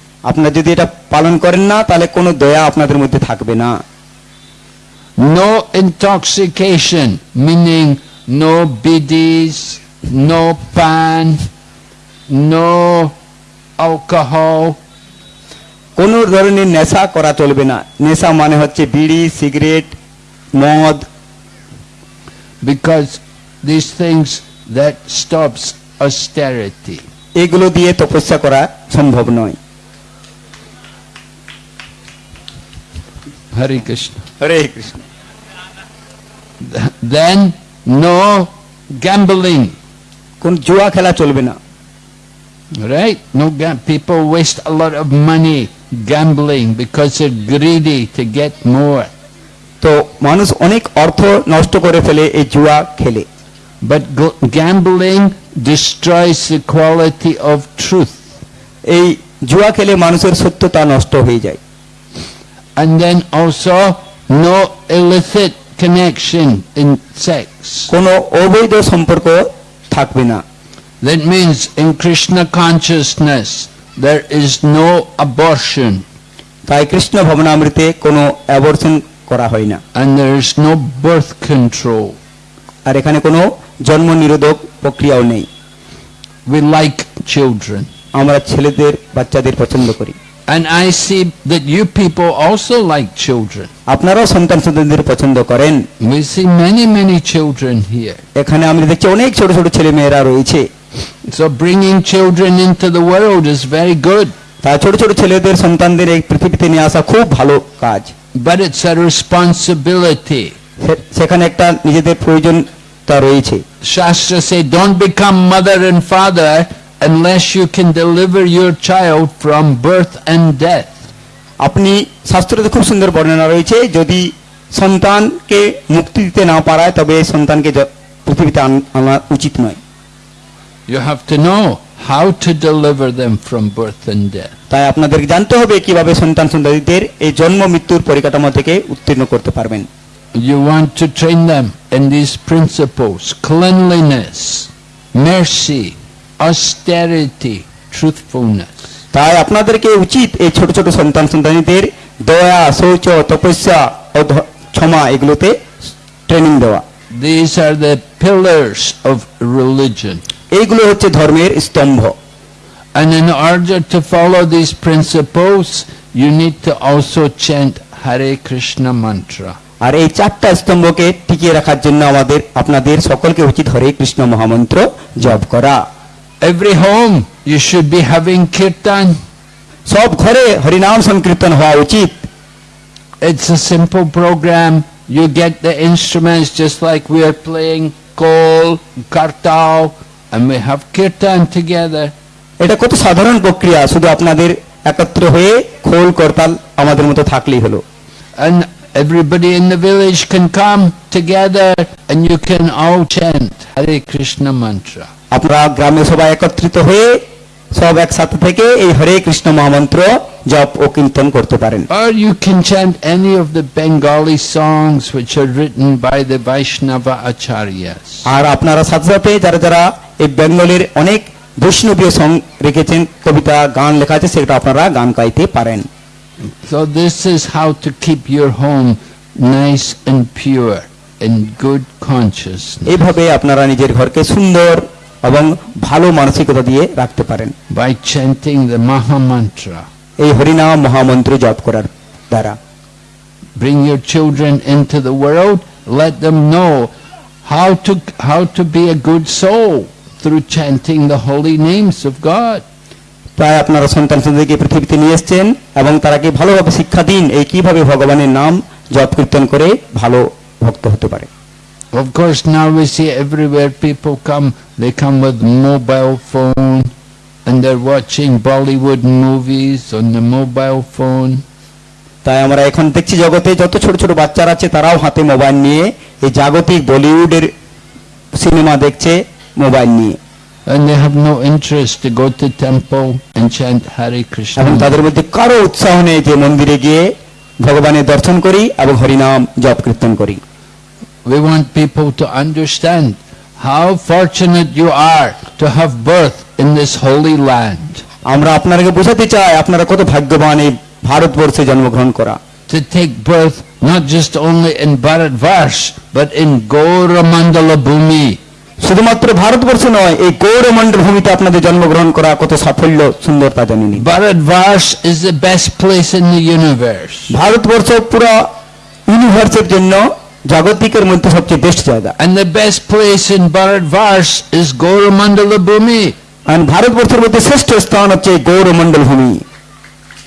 আপনারা যদি এটা পালন করেন না তাহলে কোনো দয়া আপনাদের মধ্যে থাকবে না
no intoxication meaning no bidis no pan no alcohol
কোনো ধরনের নেশা করা চলবে না নেশা মানে হচ্ছে বিড়ি
সিগারেট মদ because these things that stops austerity এগুলো দিয়ে তপস্যা করা সম্ভব নয় Hare Krishna. Hare Krishna. Then no gambling. কোন জুয়া খেলা চলবে না Right? No people waste a lot of money gambling because they're greedy to get more. to manus অনেক ortho নষ্ট kore ফেলে এই jua khele But gambling destroys the quality of truth. এই জুয়া খেলে মানুষের সত্যতা নষ্ট হয়ে যায় and then also no illicit connection in sex. That means in Krishna consciousness there is no abortion. তাই কৃষ্ণ ভবনামৃতে কোনো অ্যাবর্শন করা
হয় না And there is no birth control. আর এখানে কোনো জন্ম নিরোধক
প্রক্রিয়াও নেই We like children. আমরা ছেলেদের বাচ্চাদের পছন্দ করি And I see that you people also like children. আপনারাও সন্তান সন্তানদের পছন্দ করেন। We see many many children here. এখানে আমরা দেখছি অনেক ছোট ছোট ছেলে মেয়েরা রয়েছে। So bringing children into the world is very good.
তা ছোট ছোট ছেলেদের সন্তানদের এই পৃথিবীতে নিয়ে আসা খুব ভালো কাজ। But it's a
responsibility. সেখানে একটা নিজেদের প্রয়োজনতা রয়েছে। শাস্ত্র say don't become mother and father unless you can deliver your child from birth and death আপনি শাস্ত্রতে খুব সুন্দর বর্ণনা রয়েছে যদি
সন্তানকে মুক্তি দিতে না পারায় তবে সন্তানকে পৃথিবীতে আনা উচিত নয়
you have to know how to deliver them from birth and death
তাই আপনাদেরকে জানতে হবে কিভাবে সন্তান সন্ততিদের এই জন্ম মৃত্যুর পরিকাঠামো থেকে উত্তীর্ণ করতে
পারবেন you want to train them in these principles cleanliness mercy austerity, truthfulness. তাই
আপনাদেরকে উচিত এই ছোট ছোট সন্তান সন্তানীদের দয়া শৌচ তপস্যা ও
ক্ষমা এগুলোতে ট্রেনিং দেওয়া These are the pillars of religion. এইগুলো হচ্ছে ধর্মের স্তম্ভ And in order to follow these principles, you need to also chant Hare Krishna mantra.
আর এই চারটা স্তম্ভকে টিকিয়ে রাখার জন্য আমাদের আপনাদের সকলকে উচিত হরে কৃষ্ণ মহামন্ত্র
জপ করা Every home you should be having kirtan. সব ঘরে হরিনাম সংকীর্তন হওয়া উচিত It's a simple program. You get the instruments just like we are playing kol, kartao, and we have kirtan together. এটা কত সাধারণ প্রক্রিয়া শুধু আপনাদের একত্র হয়ে খোল করতাল আমাদের মতো থাকলেই হলো And everybody in the village can come together and you can all chant Hare Krishna mantra.
আপনারা গ্রামে সবাই একত্রিত হয়ে সব একসাথে
থেকে এই হরে কৃষ্ণ
মহামন্ত্র জপ ও কীর্তন করতে পারেন
আর you can chant any of the Bengali songs which are written by the Vaishnava acharyas আর আপনারা সাথে সাথে যারা
যারা এই বেঙ্গলের অনেক বৈষ্ণবীয় সং রেখেছেন কবিতা গান লেখা আছে সেটা আপনারা গান গাইতে পারেন
so this is how to keep your home nice and pure and good consciousness
এইভাবে আপনারা নিজের ঘরকে সুন্দর
এবং ভালো মানসিকতা দিয়ে রাখতে পারেন বাই চ্যান্টিং দ্য মহামন্ত্র এই হরিনাম মহামন্ত্র জপ করার দ্বারা bring your children into the world let them know how to how to be a good soul through chanting the holy names of God তাই আপনারা সন্তান সন্তানকে
পৃথিবীতে নিয়ে এসছেন এবং তারাকে ভালোভাবে শিক্ষা দিন এই কিভাবে ভগবানের নাম জপ কীর্তন করে ভালো ভক্ত হতে পারে
Of course, now we see everywhere people come, they come with mobile phone, and they're watching Bollywood movies on the mobile phone. তাই আমরা এখন দেখছি জগতে যত ছোট ছোট বাচ্চারা
আছে তারাও হাতে মোবাইল নিয়ে এই জাগতিক বলিউডের সিনেমা দেখছে
মোবাইল নিয়ে and they have no interest to go to temple and chant Hare Krishna. এবং
তাদের মধ্যে কারো উৎসাহ নেই যে মন্দিরে গিয়ে ভগবানের দর্শন করি এবং হরি নাম জপ কীর্তন করি
We want people to understand how fortunate you are to have birth in this holy land. আমরা আপনাদেরকে বোঝাতে চাই আপনারা কত ভাগ্যবান এই ভারতবর্ষে জন্মগ্রহণ করা to take birth not just only in Bharatvarsh but in Gauramandala Bhumi শুধুমাত্র
ভারতবর্ষ নয় এই গৌরমণ্ডল ভূমিতে আপনাদের জন্মগ্রহণ করা কত সাফল্য সুন্দরতা জানিনি Bharatvarsha
is the best place in the universe Bharatvarsha পুরো ইউনিভার্সের জন্য জাগতিকের মধ্যে সবচেয়ে বেস্ট জায়গা and the best place in Bharatvarsh is Goramandala Bhumi and ভারতবর্ষের মধ্যে শ্রেষ্ঠ স্থান হচ্ছে গৌরমণ্ডল ভূমি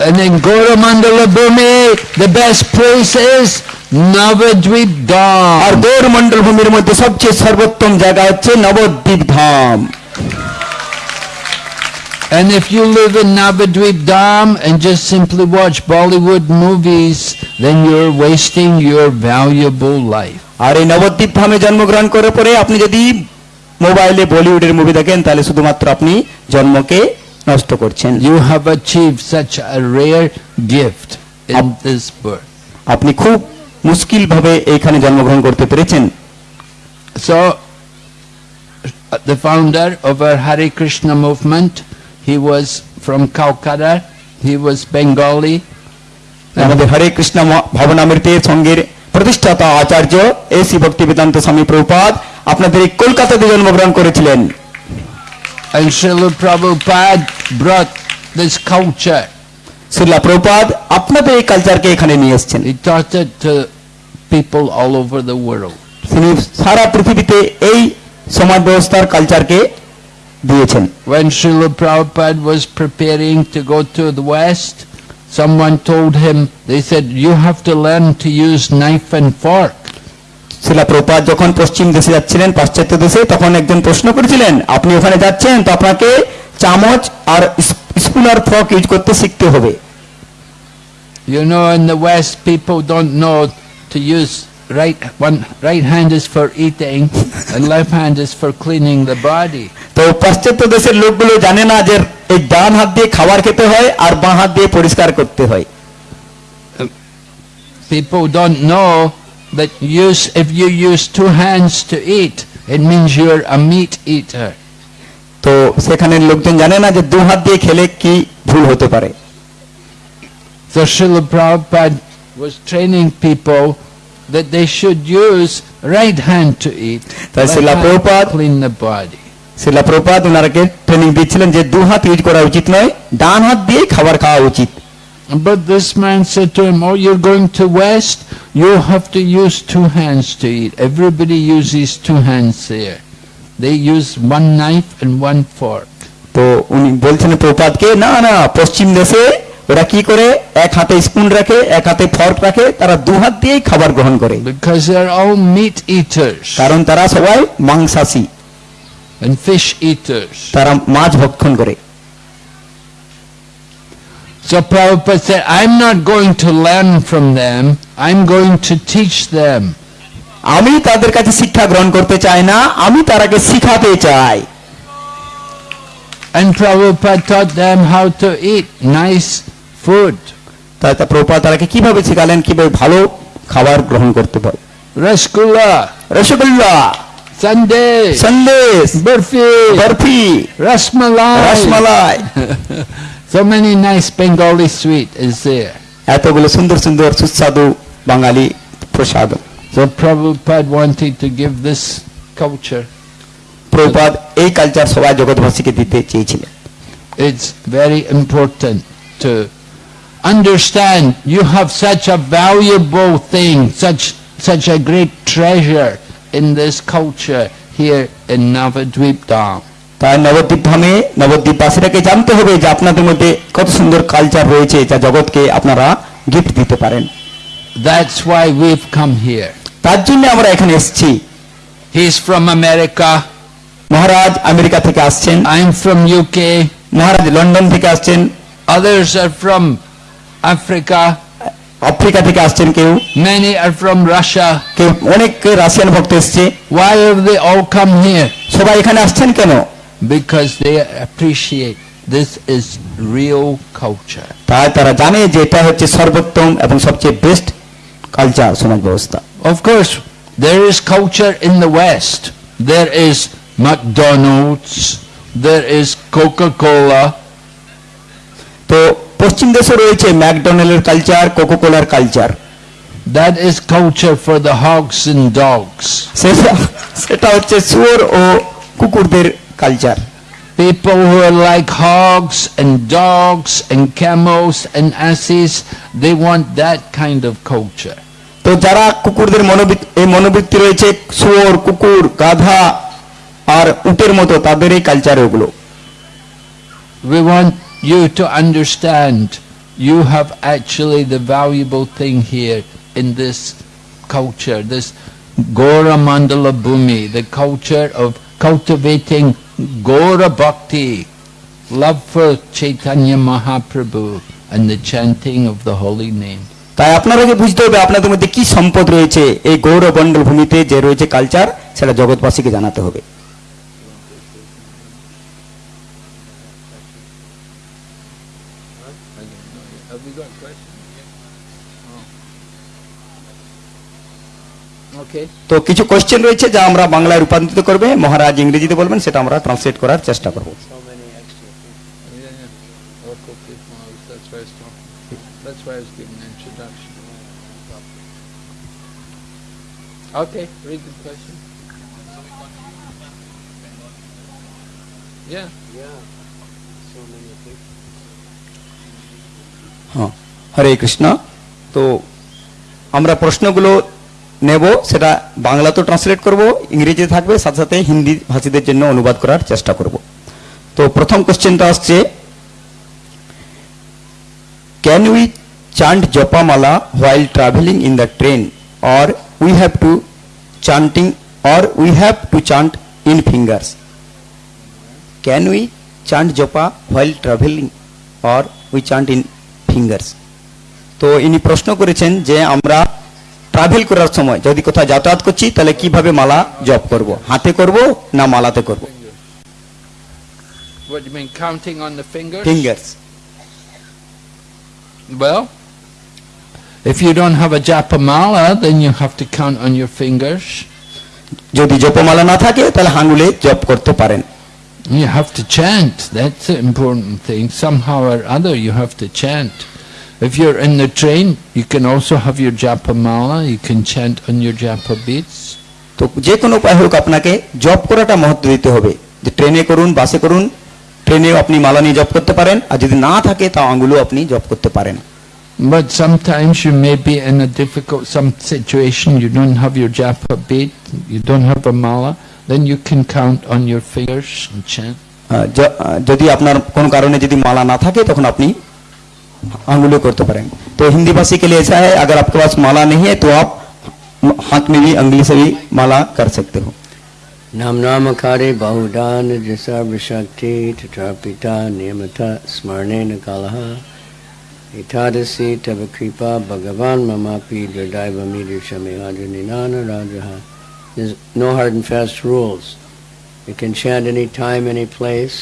and in Goramandala Bhumi the best place is Nabadwip ধাম আর গৌরমণ্ডল ভূমির মধ্যে সবচেয়ে সর্বোত্তম জায়গা হচ্ছে নবদ্বীপ ধাম And if you live in Navadweep Dam and just simply watch Bollywood movies, then you're wasting your valuable life. আর এই নবদ্বীপ ধামে জন্মগ্রহণ করার পরে আপনি যদি মোবাইলে
বলিউডের মুভি দেখেন তাহলে শুধুমাত্র আপনি জন্মকে নষ্ট করছেন you have achieve such a rare gift in this birth আপনি খুব মুশকিল
ভাবে এখানে জন্মগ্রহণ করতে পেরেছেন so the founder of Hare Krishna movement he was from Calcutta, he was Bengali.
প্রতিষ্ঠাতা আচার্য এসি ভক্তি বেদান্ত স্বামী প্রভুপাদ আপনাদের কলকাতাতে জন্মগ্রহণ করেছিলেন
And Srila Prabhupada brought this culture. Srila Prabhupada আপনাদের এই কালচারকে এখানে নিয়ে এসেছেন. He taught it to people all over the world. তিনি সারা পৃথিবীতে এই সমাজ ব্যবস্থার কালচারকে দিয়েছেন When Srila Prabhupada was preparing to go to the west someone told him they said you have to learn to use knife and fork শিলা প্রপাত যখন পশ্চিম দেশে যাচ্ছিলেন পাশ্চাত্য দেশে তখন একজন প্রশ্ন
করেছিলেন আপনি ওখানে যাচ্ছেন তো আপনাকে চামচ আর স্পুন আর ফর্ক ইউজ করতে শিখতে
হবে You know in the west people don't know to use right one right hand is for eating and left hand is for cleaning the body তো
পাশ্চাত্য দেশের লোকগুলো জানে না যে
এই ডান হাত দিয়ে খাবার খেতে হয় আর বাঁ
হাত দিয়ে পরিষ্কার করতে হয়
people don't know that use if you use two hands to eat it means you're a meat eater তো সেখানে লোকজন জানে না যে দু হাত দিয়ে খেলে কি ভুল হতে পারে So Srila Prabhupada was training people that they should use right hand to eat, left hand to clean the body. Srila Prabhupada ওনারাকে ট্রেনিং দিচ্ছিলেন যে দু হাত ইট করা উচিত নয় ডান হাত দিয়ে খাবার খাওয়া উচিত But this man said to him, oh, you're going to West, you have to use two hands to eat. Everybody uses two hands there. They use one knife and one fork.
ওরা কি করে এক হাতে spoon রাখে এক হাতে fork রাখে তারা দু হাত দিয়েই খাবার গ্রহণ করে
কারণ তারা সবাই মাংসাশী and fish eaters তারা মাছ ভক্ষণ করে So Prabhupada said, I'm not going to learn from them, I'm going to teach them. আমি তাদের কাছে শিক্ষা গ্রহণ করতে চাই না আমি তারাকে শিখাতে চাই And Prabhupada taught them how to eat nice food. তাই তা প্রভুপাদ তারাকে কিভাবে শেখালেন কিভাবে ভালো খাবার গ্রহণ করতে পারে rasgulla rasgulla sandesh sandesh barfi barfi rasmalai rasmalai so many nice Bengali sweet is there এতগুলো সুন্দর সুন্দর সুস্বাদু বাঙালি প্রসাদ so prabhupada wanted to give this culture Prabhupada
এই কালচার সবাই জগৎবাসীকে দিতে চেয়েছিলেন
it's very important to understand you have such a valuable thing, such, such a great treasure in this culture here in Navadvip Dham. তাই নবদ্বীপ ধামে নবদ্বীপবাসীরাকে জানতে হবে যে আপনাদের মধ্যে কত সুন্দর কালচার
রয়েছে যা জগৎকে আপনারা গিফট দিতে পারেন
that's why we've come here. তার জন্য আমরা এখানে এসেছি He is from America Maharaj America থেকে আসছেন I am from UK. Maharaj London থেকে আসছেন others are from africa africa থেকে আসছেন কেউ many are from russia কেউ অনেক রাশিয়ান ভক্ত এসেছে why have they all come here সবাই এখানে আসছেন কেন because they appreciate this is real culture তাই তারা জানে যে এটা হচ্ছে সর্বোত্তম এবং সবচেয়ে বেস্ট কালচার সমাজ ব্যবস্থা of course there is culture in the west there is mcdonald's there is coca cola তো পশ্চিম দেশে রয়েছে ম্যাকডোনাল্ডের কালচার কোকো কোকোকোলার culture that is culture for the hogs in dogs সেটা হচ্ছে শুয়োর ও কুকুরদের culture People who are like hogs and dogs and camels and asses, they want that kind of culture. তো যারা কুকুরদের
এই মনোবৃত্তি রয়েছে শুয়োর কুকুর গাধা আর উটের মতো তাদের এই কালচার ওগুলো
we want you to understand you have actually the valuable thing here in this culture, this Gora Mandala Bhumi, the culture of cultivating Gora Bhakti, love for Chaitanya Mahaprabhu and the chanting of the holy name.
তাই আপনারাকে বুঝতে হবে আপনাদের মধ্যে কি সম্পদ রয়েছে এই গৌরবন্ডল ভূমিতে যে রয়েছে কালচার সেটা জগৎবাসীকে জানাতে হবে তো কিছু কোশ্চেন রয়েছে যা আমরা বাংলায় রূপান্তরিত করবে মহারাজ ইংরেজিতে বলবেন সেটা আমরা ট্রান্সলেট করার চেষ্টা করব হ্যাঁ হরে কৃষ্ণ তো আমরা প্রশ্নগুলো নেব সেটা বাংলাতেও ট্রান্সলেট করব ইংরেজিতে থাকবে সাথে সাথে হিন্দি ভাষীদের জন্য অনুবাদ করার চেষ্টা করব তো প্রথম কোশ্চেনটা আসছে can we chant japamala while travelling in the train or we have to chanting or we have to chant in fingers can we chant japa while travelling or we chant in fingers তো ইনি প্রশ্ন করেছেন যে আমরা ট্রাভেল করার সময় যদি কোথাও যাতায়াত করছি তাহলে কিভাবে মালা জপ করব হাতে করব না মালাতে করব
What do you mean counting on the fingers? Fingers. Well, if you don't have a mala then you have to count on your fingers. যদি জপমালা না থাকে তাহলে আঙ্গুলে জপ করতে পারেন You have to chant. That's the important thing. Somehow or other, you have to chant. If you're in the train, you can also have your japa mala, you can chant on your japa beads. তো যে কোনো উপায় হোক আপনাকে
জপ করাটা মহত্ব দিতে হবে যে ট্রেনে করুন বাসে করুন ট্রেনেও আপনি মালা নিয়ে জপ করতে পারেন আর যদি না থাকে তা আঙ্গুলো আপনি
জপ করতে পারেন But sometimes you may be in a difficult some situation, you don't have your japa bead, you don't have a mala, then you can count on your fingers and chant.
যদি আপনার কোন কারণে যদি মালা না থাকে তখন আপনি अंगुलियों को तो करेंगे तो हिंदी भाषी के लिए ऐसा है अगर आपके पास माला नहीं है तो आप हाथ में भी अंगुली से भी माला कर सकते हो
नाम नाम कार्य बहुदान जैसा विशक्ति तथा पिता नियमता स्मरणे न कालः एतादृशी तव कृपा भगवान् ममापि निनान राज no hard and fast rules. You can chant any time, any place.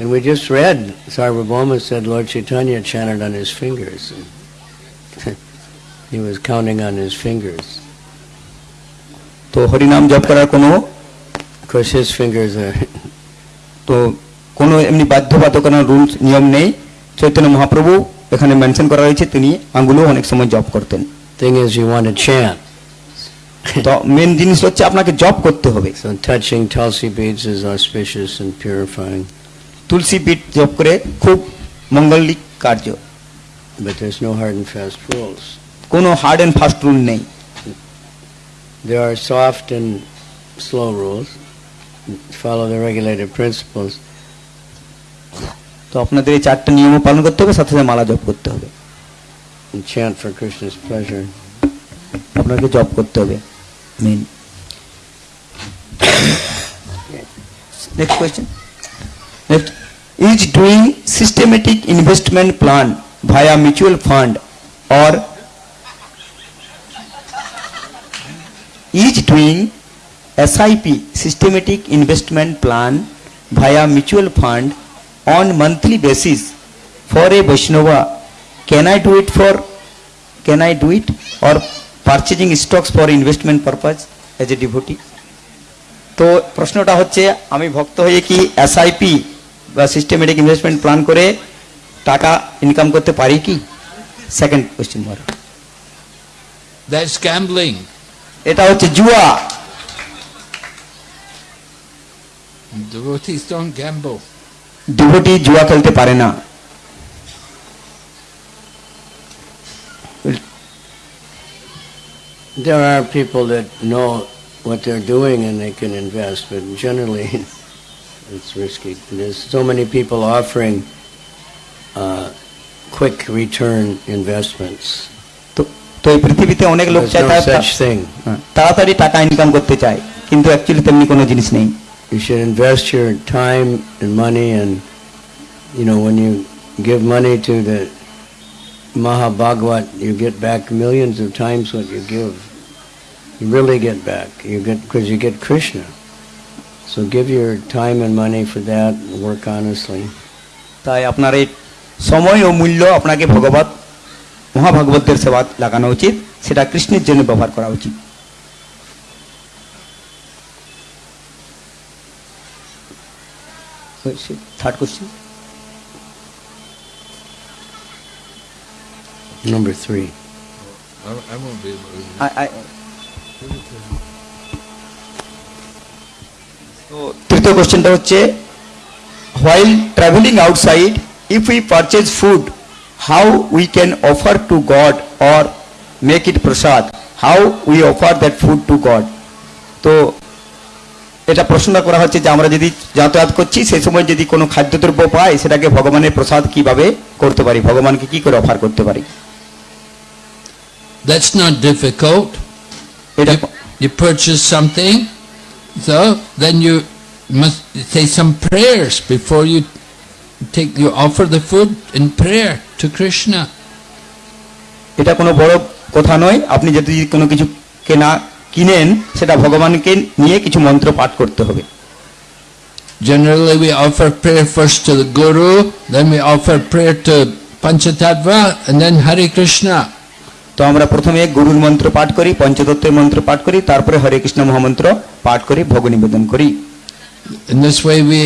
And we just read, Sarvabhauma said Lord Chaitanya chanted on his fingers. (laughs) he was counting on his fingers.
তো হরিনাম জপ করার কোনো course his fingers are তো কোনো এমনি বাধ্যবাধকতার rules নিয়ম নেই চৈতন্য মহাপ্রভু এখানে মেনশন করা হয়েছে তিনি আঙ্গুলও অনেক সময় জপ করতেন thing is you want to chant তো মেন জিনিস হচ্ছে আপনাকে জপ করতে হবে so touching tulsi beads is auspicious and purifying તુલસી પીઠ જપ કરે ખૂબ મંગલિક કાર્ય but there is no hard and fast rules કોનો હાર્ડ એન્ડ ફાસ્ટ રૂલ નહીં
there are soft and slow rules. Follow the regulated principles.
তো আপনাদের এই চারটা নিয়ম পালন করতে হবে সাথে
সাথে মালা জপ করতে হবে chant for Krishna's pleasure আপনাকে
জপ করতে হবে main next question Next, is doing systematic investment plan via mutual fund or is doing SIP systematic investment plan via mutual fund on monthly basis for a Vaishnava. Can I do it for, can I do it or purchasing stocks for investment purpose as a devotee? तो प्रश्नटा হচ্ছে আমি ভক্ত হয়ে কি SIP বা systematic investment plan করে টাকা income করতে পারি কি second question mark
that's gambling এটা হচ্ছে জুয়া ডিভোটিস ডোন্ট গ্যাম্বল
ডিভোটি জুয়া খেলতে পারে না
There
are people that know what they're doing and they can invest, but generally it's risky. there's so many people offering uh,
quick return investments. তো এই পৃথিবীতে অনেক লোক চায় তাড়াতাড়ি টাকা ইনকাম করতে চায় কিন্তু অ্যাকচুয়ালি তেমনি কোনো জিনিস নেই You should invest
your time and money and you know when you give money to the Mahabhagavat you get back millions of times what you give. You really get back. You get because you get Krishna. So give your time and money for that and work honestly.
তাই আপনার এই সময় ও মূল্য আপনাকে ভগবত মহাভাগবতের সেবা লাগানো উচিত সেটা কৃষ্ণের জন্য ব্যবহার করা উচিত third question
Number three.
I, I won't be able to. I, I, তো
তৃতীয় কোশ্চেনটা হচ্ছে while travelling outside if we purchase food how we can offer to God or make it prasad how we offer that food to God তো এটা প্রশ্নটা করা হচ্ছে যে আমরা যদি যাতায়াত করছি সেই সময় যদি কোনো খাদ্যদ্রব্য পাই সেটাকে ভগবানের প্রসাদ কিভাবে করতে পারি
ভগবানকে কি করে অফার করতে পারি That's not difficult. You, you purchase something, So then you must say some prayers before you take you offer the food in prayer to Krishna. এটা কোনো বড় কথা নয় আপনি যদি কোনো কিছু
কেনা কিনেন সেটা ভগবানকে নিয়ে কিছু মন্ত্র পাঠ করতে হবে
Generally we offer prayer first to the Guru, then we offer prayer to Panchatattva and then Hare Krishna. তো আমরা প্রথমে গুরুর মন্ত্র পাঠ করি পঞ্চতত্ত্বের
মন্ত্র পাঠ করি তারপরে হরে কৃষ্ণ মহামন্ত্র পাঠ করি ভোগ নিবেদন করি In this
way we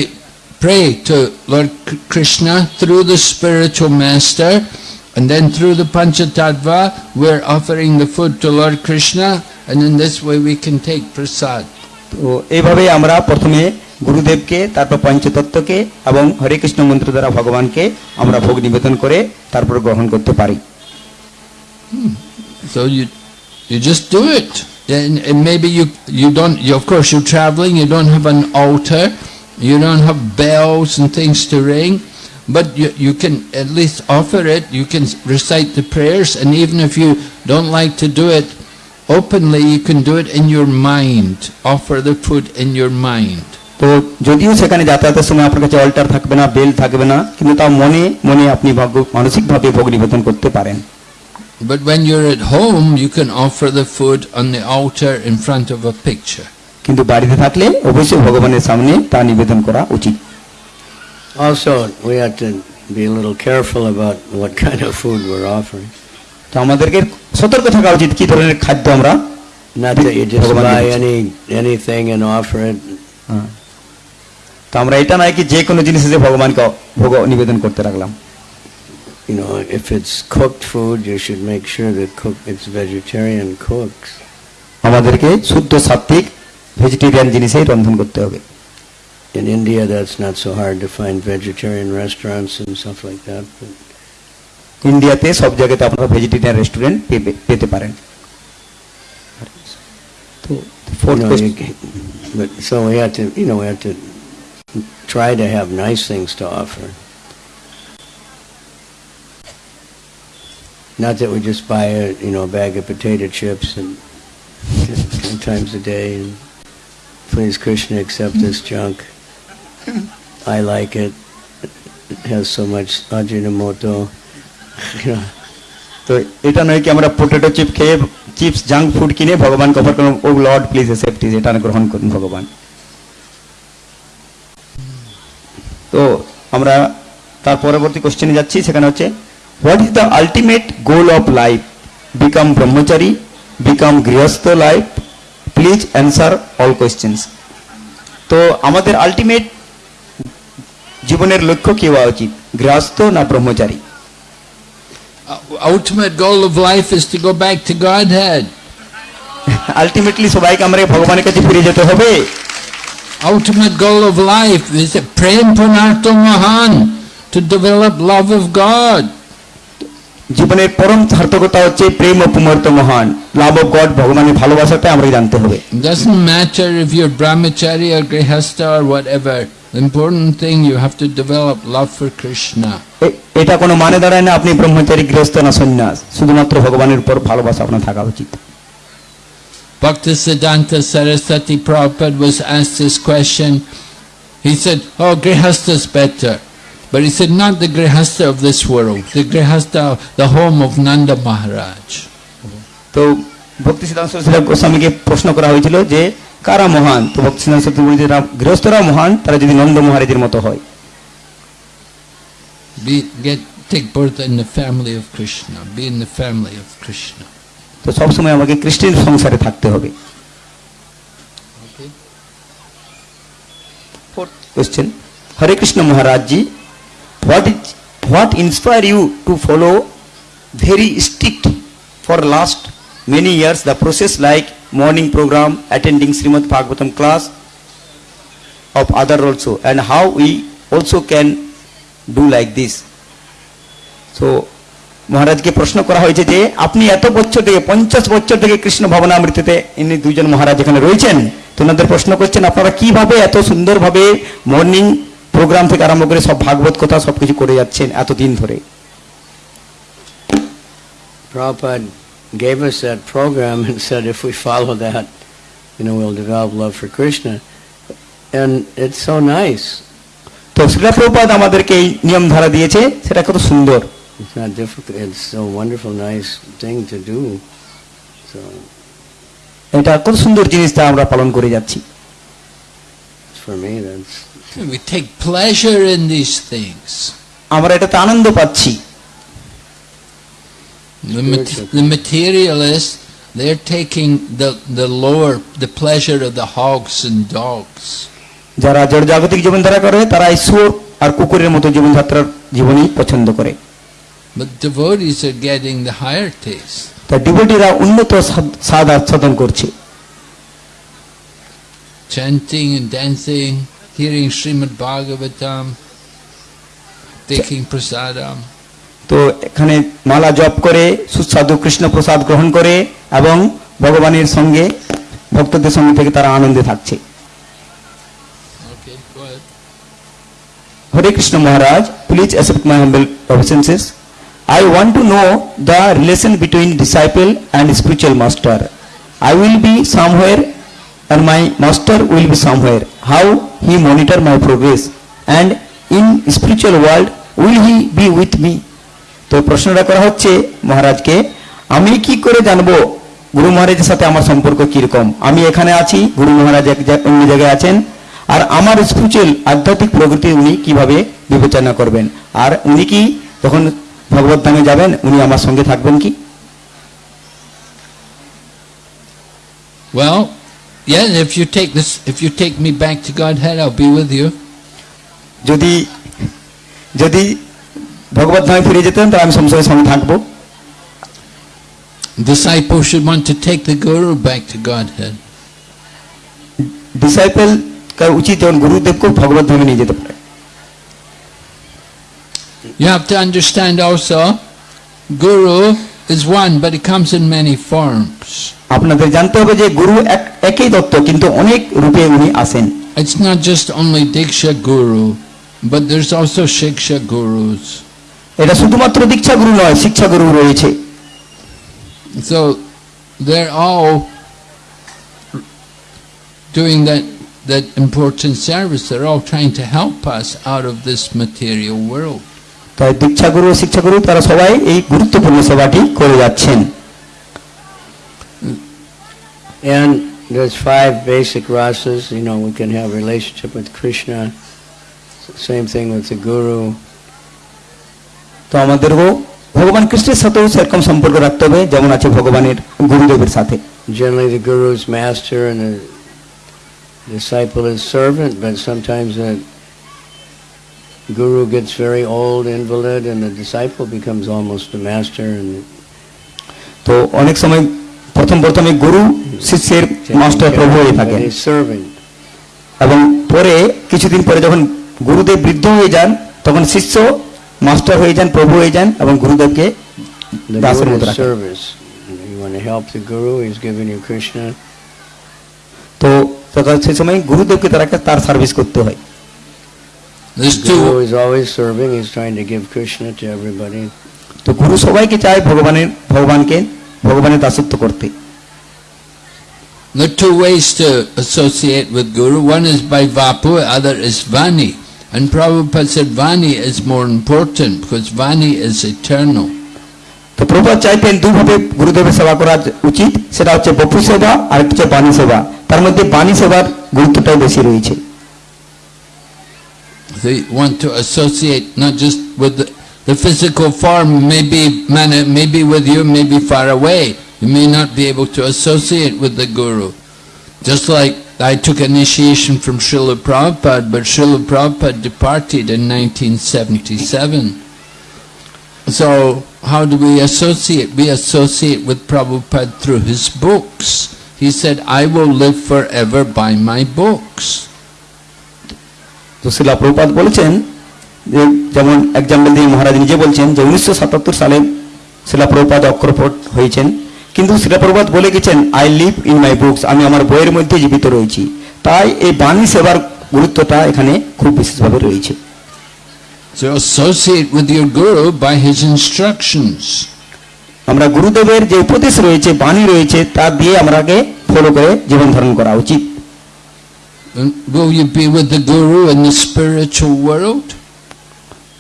pray to Lord Krishna through the spiritual master and then through the Panchatattva we're offering the food to Lord Krishna and in this way we can take prasad. তো এইভাবে আমরা প্রথমে গুরুদেবকে
তারপর পঞ্চতত্ত্বকে এবং হরে কৃষ্ণ মন্ত্র দ্বারা ভগবানকে আমরা ভোগ নিবেদন করে
তারপর গ্রহণ করতে পারি So you, you just do it. And, and maybe you, you don't, you, of course you're traveling, you don't have an altar, you don't have bells and things to ring, but you, you can at least offer it, you can recite the prayers, and even if you don't like to do it openly, you can do it in your mind. Offer the food in your mind. তো যদিও সেখানে যাতায়াতের সময় আপনার কাছে alter থাকবে না bell থাকবে না কিন্তু তাও মনে মনে আপনি ভাগ্য মানসিকভাবে
ভোগ নিবেদন করতে পারেন
But when you're at home, you can offer the food on the altar in front of a picture. কিন্তু বাড়িতে থাকলে অবশ্যই ভগবানের সামনে তা নিবেদন
করা উচিত
Also, we have to be a little careful about what kind of food we're offering. তো আমাদেরকে সতর্ক থাকা উচিত কি ধরনের খাদ্য আমরা not that you just buy any anything and offer it. তো আমরা এটা নয় কি যে কোনো জিনিসে ভগবানকে ভোগ নিবেদন করতে রাখলাম you know, if it's cooked food, you should make sure that cook, it's vegetarian cooks. আমাদেরকে শুদ্ধ সাত্ত্বিক ভেজিটেরিয়ান জিনিসেই রন্ধন করতে হবে In India, that's not so hard to find vegetarian restaurants and stuff like that.
ইন্ডিয়াতে সব জায়গাতে আপনারা ভেজিটেরিয়ান রেস্টুরেন্ট পেতে পারেন তো fourth you know, so we had to, you know, we have to
try to have nice things to offer. Not that we just buy a you know a bag of potato chips and ten times a day and please Krishna accept this junk. I like it. It has so much ajinomoto.
You know. তো এটা নয় কি আমরা potato chip খেয়ে chips junk food কিনে ভগবান cover করুন ও Lord please safety এটা গ্রহণ করুন ভগবান তো আমরা তার পরবর্তী কোশ্চেনে যাচ্ছি সেখানে হচ্ছে What is the ultimate goal of life? Become brahmachari, become grihastha life. Please answer all questions. তো আমাদের আলটিমেট জীবনের লক্ষ্য কি হওয়া উচিত গৃহস্থ না ব্রহ্মচারী
ultimate goal of life is to go back to Godhead. Ultimately, সবাইকে আমরা ভগবানের কাছে ফিরে যেতে হবে ultimate goal of life is a prem punarto mahan to develop love of God.
জীবনের পরম সার্থকতা হচ্ছে প্রেম অপমর্ত মহান লাভ অফ গড ভগবানের ভালোবাসাতে আমরা জানতে হবে
doesn't matter if you're brahmachari or grihastha or whatever the important thing you have to develop love for krishna এটা কোনো মানে দাঁড়ায় না আপনি
ব্রহ্মচারী গৃহস্থ না সন্ন্যাস শুধুমাত্র ভগবানের উপর ভালোবাসা আপনার থাকা উচিত
Bhaktisiddhanta Saraswati Prabhupada was asked this question. He said, oh, Grihastha is better. But he said, not the Grihastha of this world, the Grihastha, the home of Nanda Maharaj. So,
Bhakti Siddhanta Goswami ke prashna তো ভক্তি সিদ্ধান্ত গোস্বামীকে প্রশ্ন করা হয়েছিল যে কারা মহান তো ভক্তি সিদ্ধান্ত বলেছে mohan, tara তারা Nanda Maharaj মহারাজের mato hoi.
be get take birth in the family of krishna be in the family of krishna
So, sab সময় আমাকে Krishna সংসারে থাকতে হবে okay fourth question Hare Krishna Maharaj ji what, is, what inspire you to follow very strict for last many years the process like morning program, attending Srimad Bhagavatam class of other also and how we also can do like this. So মহারাজকে প্রশ্ন করা হয়েছে যে আপনি এত বছর থেকে পঞ্চাশ বছর থেকে কৃষ্ণ ভবনামৃতিতে ইনি দুজন মহারাজ এখানে রয়েছেন তো ওনাদের প্রশ্ন করছেন আপনারা কিভাবে এত সুন্দরভাবে মর্নিং প্রোগ্রাম থেকে আরম্ভ করে সব ভাগবত কথা সব কিছু করে যাচ্ছেন এতদিন ধরে
Prabhupada gave us that program and said if we follow that, you know, we'll develop love for Krishna. And it's so nice. তো শ্রীলা প্রভুপাদ আমাদেরকে এই নিয়ম ধারা দিয়েছে সেটা কত সুন্দর It's not difficult. It's so wonderful, nice thing to do. So,
এটা কত সুন্দর জিনিসটা আমরা পালন করে যাচ্ছি For me, that's
We take pleasure in these things. আমরা এটাতে আনন্দ পাচ্ছি The, the materialists, they're taking the, the lower, the pleasure of the hogs and dogs. যারা জড়
জীবনধারা করে তারা ঈশ্বর আর কুকুরের মতো জীবনযাত্রার জীবনই পছন্দ করে
But devotees are getting the higher taste. তা ডিভোটিরা
উন্নত স্বাদ আস্বাদন
করছে Chanting and dancing, hearing Srimad Bhagavatam, taking prasadam.
তো এখানে মালা জপ করে সুস্বাদু কৃষ্ণ প্রসাদ গ্রহণ করে এবং ভগবানের সঙ্গে ভক্তদের সঙ্গে থেকে তারা আনন্দে থাকছে Hare Krishna Maharaj please accept my humble obeisances I want to know the relation between disciple and spiritual master. I will be somewhere and my master will be somewhere. How he monitor my progress and in spiritual world will he be with me? তো প্রশ্নটা করা হচ্ছে মহারাজকে আমি কি করে জানবো গুরু মহারাজের সাথে আমার সম্পর্ক কিরকম আমি এখানে আছি গুরু মহারাজ এক অন্য জায়গায় আছেন আর আমার স্পিরিচুয়াল আধ্যাত্মিক প্রগতি উনি কিভাবে বিবেচনা করবেন আর উনি কি তখন ভগবত ধামে যাবেন উনি আমার সঙ্গে থাকবেন কি
Well, Yeah, if you take this, if you take me back to Godhead, I'll be with you. Jodi, jodi, ভগবত ধামে ফিরে যেতেন তাহলে আমি সংসারের সঙ্গে থাকবো Disciple should want to take the guru back to Godhead. Disciple কার উচিত যখন গুরুদেবকে ভগবত ধামে নিয়ে যেতে পারে You have to understand also, Guru is one but it comes in many forms আপনাদের জানতে হবে
যে গুরু একই তত্ত্ব কিন্তু
it's not just only diksha guru but there's also shiksha gurus এটা শুধুমাত্র দীক্ষা গুরু নয় শিক্ষা গুরু রয়েছে so they're all doing that that important service they're all trying to help us out of this material world তাই দীক্ষাগুরু ও শিক্ষাগুরু তারা সবাই
এই গুরুত্বপূর্ণ
সেবাটি করে যাচ্ছেন
And there's five basic rasas, you know, we can have a relationship with Krishna,
same thing with the Guru. তো আমাদেরও ভগবান কৃষ্ণের সাথেও সেরকম সম্পর্ক রাখতে হবে যেমন আছে ভগবানের গুরুদেবের সাথে Generally the
guru is master and the disciple is servant, but sometimes the guru gets very old, invalid, and the disciple becomes almost
the master. And তো অনেক সময়
প্রথম প্রথমে গুরু
শিষ্যের মাস্টার প্রভু হয়ে থাকে এবং পরে কিছুদিন পরে যখন গুরুদেব বৃদ্ধ হয়ে যান তখন শিষ্য মাস্টার হয়ে যান প্রভু হয়ে যান এবং গুরুদেবকে দাসের মতো
তো সেই সময় গুরুদেবকে তারা তার সার্ভিস করতে হয় This the Guru two. is always serving. He's trying to give Krishna to everybody.
তো
গুরু সবাইকে চায় ভগবানের ভগবানকে ভগবানের to করতে There are two ways to associate with Guru. One is by Vapu, other is Vani. And Prabhupada said Vani is more important because Vani is eternal. তো প্রভুপাদ চাইতেন দুভাবে গুরুদেবের সেবা করা উচিত সেটা হচ্ছে বপু সেবা
আর হচ্ছে বাণী সেবা তার মধ্যে বাণী সেবার গুরুত্বটাই বেশি রয়েছে
They want to associate not just with the, the physical form, maybe, maybe with you, maybe far away. You may not be able to associate with the Guru. Just like I took initiation from Srila Prabhupada, but Srila Prabhupada departed in 1977. So, how do we associate? We associate with Prabhupada through his books. He said, I will live forever by my books. তো
শিলা প্রপাত বলেছেন যে যেমন example দিয়ে মহারাজ নিজে বলছেন যে উনিশশো সাতাত্তর সালে শিলা প্রপাত অক্রপট হয়েছেন কিন্তু শিলা বলে গেছেন I live in my books আমি আমার বইয়ের মধ্যে জীবিত রয়েছি তাই এই বাণী সেবার গুরুত্বটা এখানে খুব
বিশেষভাবে রয়েছে So associate with your guru by his instructions. আমরা গুরুদেবের যে উপদেশ রয়েছে বাণী রয়েছে তা দিয়ে আমরাকে ফলো করে জীবন ধারণ করা উচিত Will you be with the Guru in the spiritual world?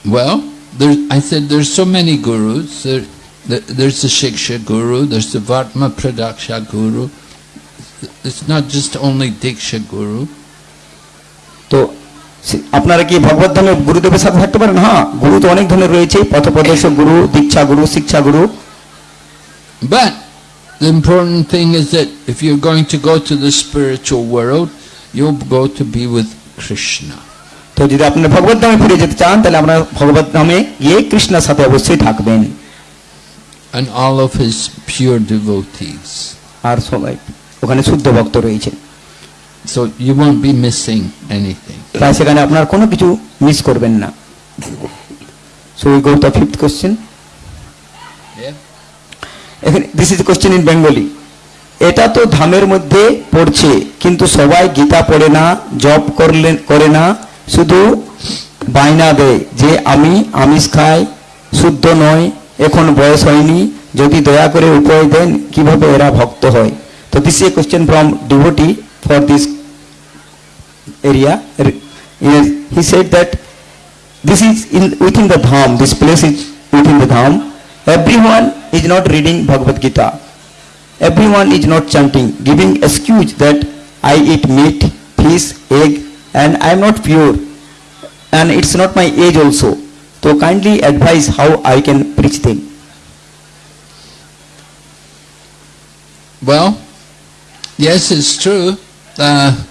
Well, there, I said there's so many gurus. There, there's the Shiksha Guru, there's the Vatma Pradaksha Guru. It's not just only Diksha Guru. So,
আপনারা কি ভগবত ধর্মের গুরুদেবের সাথে থাকতে পারেন হ্যাঁ গুরু তো অনেক ধরনের রয়েছে পথপ্রদর্শক গুরু দীক্ষা
গুরু শিক্ষা গুরু But the important thing is that if you're going to go to the spiritual world, you go to be with Krishna. তো যদি আপনারা ভগবত ধামে ফিরে যেতে চান তাহলে আপনারা ভগবত ধামে গিয়ে কৃষ্ণের সাথে অবশ্যই থাকবেন and all of his pure devotees আর সবাই ওখানে শুদ্ধ ভক্ত রয়েছে so you won't be missing anything তাই সেখানে আপনার
কোনো কিছু মিস করবেন না so we go to fifth question
yeah
this is a question in bengali এটা তো ধামের মধ্যে পড়ছে কিন্তু সবাই গীতা পড়ে না জব করলে করে না শুধু বায়না দেয় যে আমি আমিষ খাই শুদ্ধ নয় এখন বয়স হয়নি যদি দয়া করে উপায় দেন কিভাবে এরা ভক্ত হয় তো this a question from devotee for this area he said that this is in within the dham this place is within the dham every one is not reading Bhagavad Gita everyone is not chanting, giving excuse that I eat meat, fish, egg and I am not pure and it's not my age also. So kindly advise how I can preach them.
Well, yes, it's true. Uh,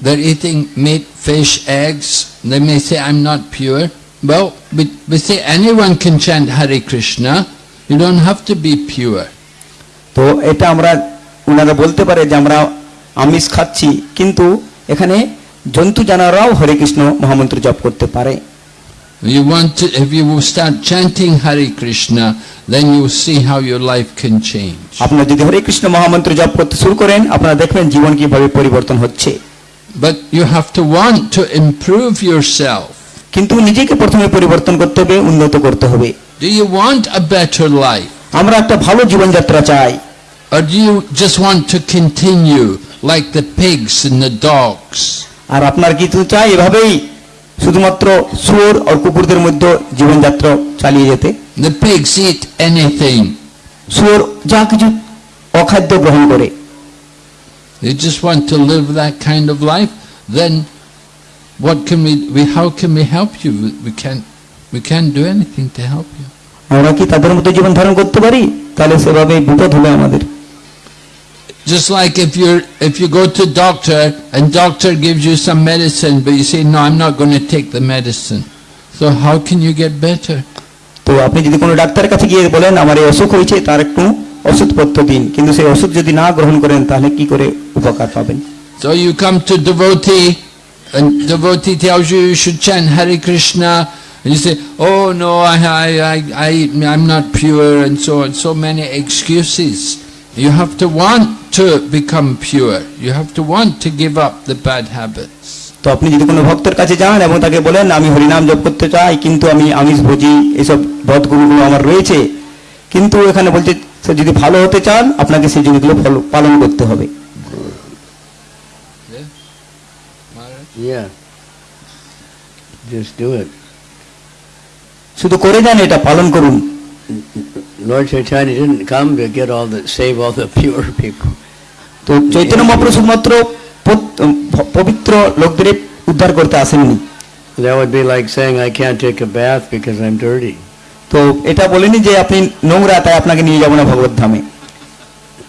they're eating meat, fish, eggs. They may say, I'm not pure. Well, we, we say anyone can chant Hare Krishna. You don't have to be pure. তো এটা আমরা ওনারা বলতে পারে যে
আমরা আমিষ খাচ্ছি কিন্তু এখানে জন্তু জানারাও হরে কৃষ্ণ মহামন্ত্র জপ করতে পারে
You want to, if you will start chanting Hare Krishna, then you will see how your life can change. আপনারা যদি হরে কৃষ্ণ মহামন্ত্র জপ করতে শুরু করেন আপনারা দেখবেন জীবন কিভাবে পরিবর্তন হচ্ছে But you have to want to improve yourself. কিন্তু নিজেকে প্রথমে পরিবর্তন করতে হবে উন্নত করতে হবে Do you want a better life? আমরা একটা ভালো জীবনযাত্রা চাই or do you just want to continue like the pigs and the dogs আর আপনার কি তো চাই এভাবেই
শুধুমাত্র শুয়োর আর কুকুরদের মধ্যে জীবনযাত্রা চালিয়ে যেতে the pigs eat
anything শুয়োর যা কিছু অখাদ্য গ্রহণ করে they just want to live that kind of life then what can we, we how can we help you we can't we can't do anything to help you আমরা কি তাদের মতো জীবন ধারণ করতে পারি
তাহলে সেভাবে বিপদ হবে আমাদের
Just like if you if you go to doctor and doctor gives you some medicine but you say no I'm not going to take the medicine so how can you get better তো আপনি যদি কোনো ডাক্তারের কাছে
গিয়ে বলেন আমার এই অসুখ হয়েছে তার একটু ওষুধপত্র দিন কিন্তু সেই ওষুধ যদি না গ্রহণ করেন তাহলে কি করে উপকার পাবেন
So you come to devotee and devotee tells you you should chant hari Krishna And you say, oh no, I, I, I, I, I'm not pure and so on, so many excuses. You have to want to become pure. You have to want to give up the bad habits. তো আপনি যদি কোনো ভক্তের কাছে যান এবং
তাকে বলেন আমি হরিনাম জপ করতে চাই কিন্তু আমি আমিষ ভোজি এসব বধগুরুগুলো আমার রয়েছে কিন্তু এখানে বলছে যদি ভালো হতে চান আপনাকে সেই জিনিসগুলো পালন করতে হবে
Yeah. Just do it. শুধু করে যান এটা পালন করুন Lord Chaitanya didn't come to get all the save all the pure people. তো
চৈতন্য মহাপ্রভু শুধুমাত্র পবিত্র লোকদের উদ্ধার করতে আসেননি
That would be like saying I can't take a bath because I'm dirty. তো এটা বলেনি যে আপনি নোংরা তাই আপনাকে নিয়ে যাব না ভগবত ধামে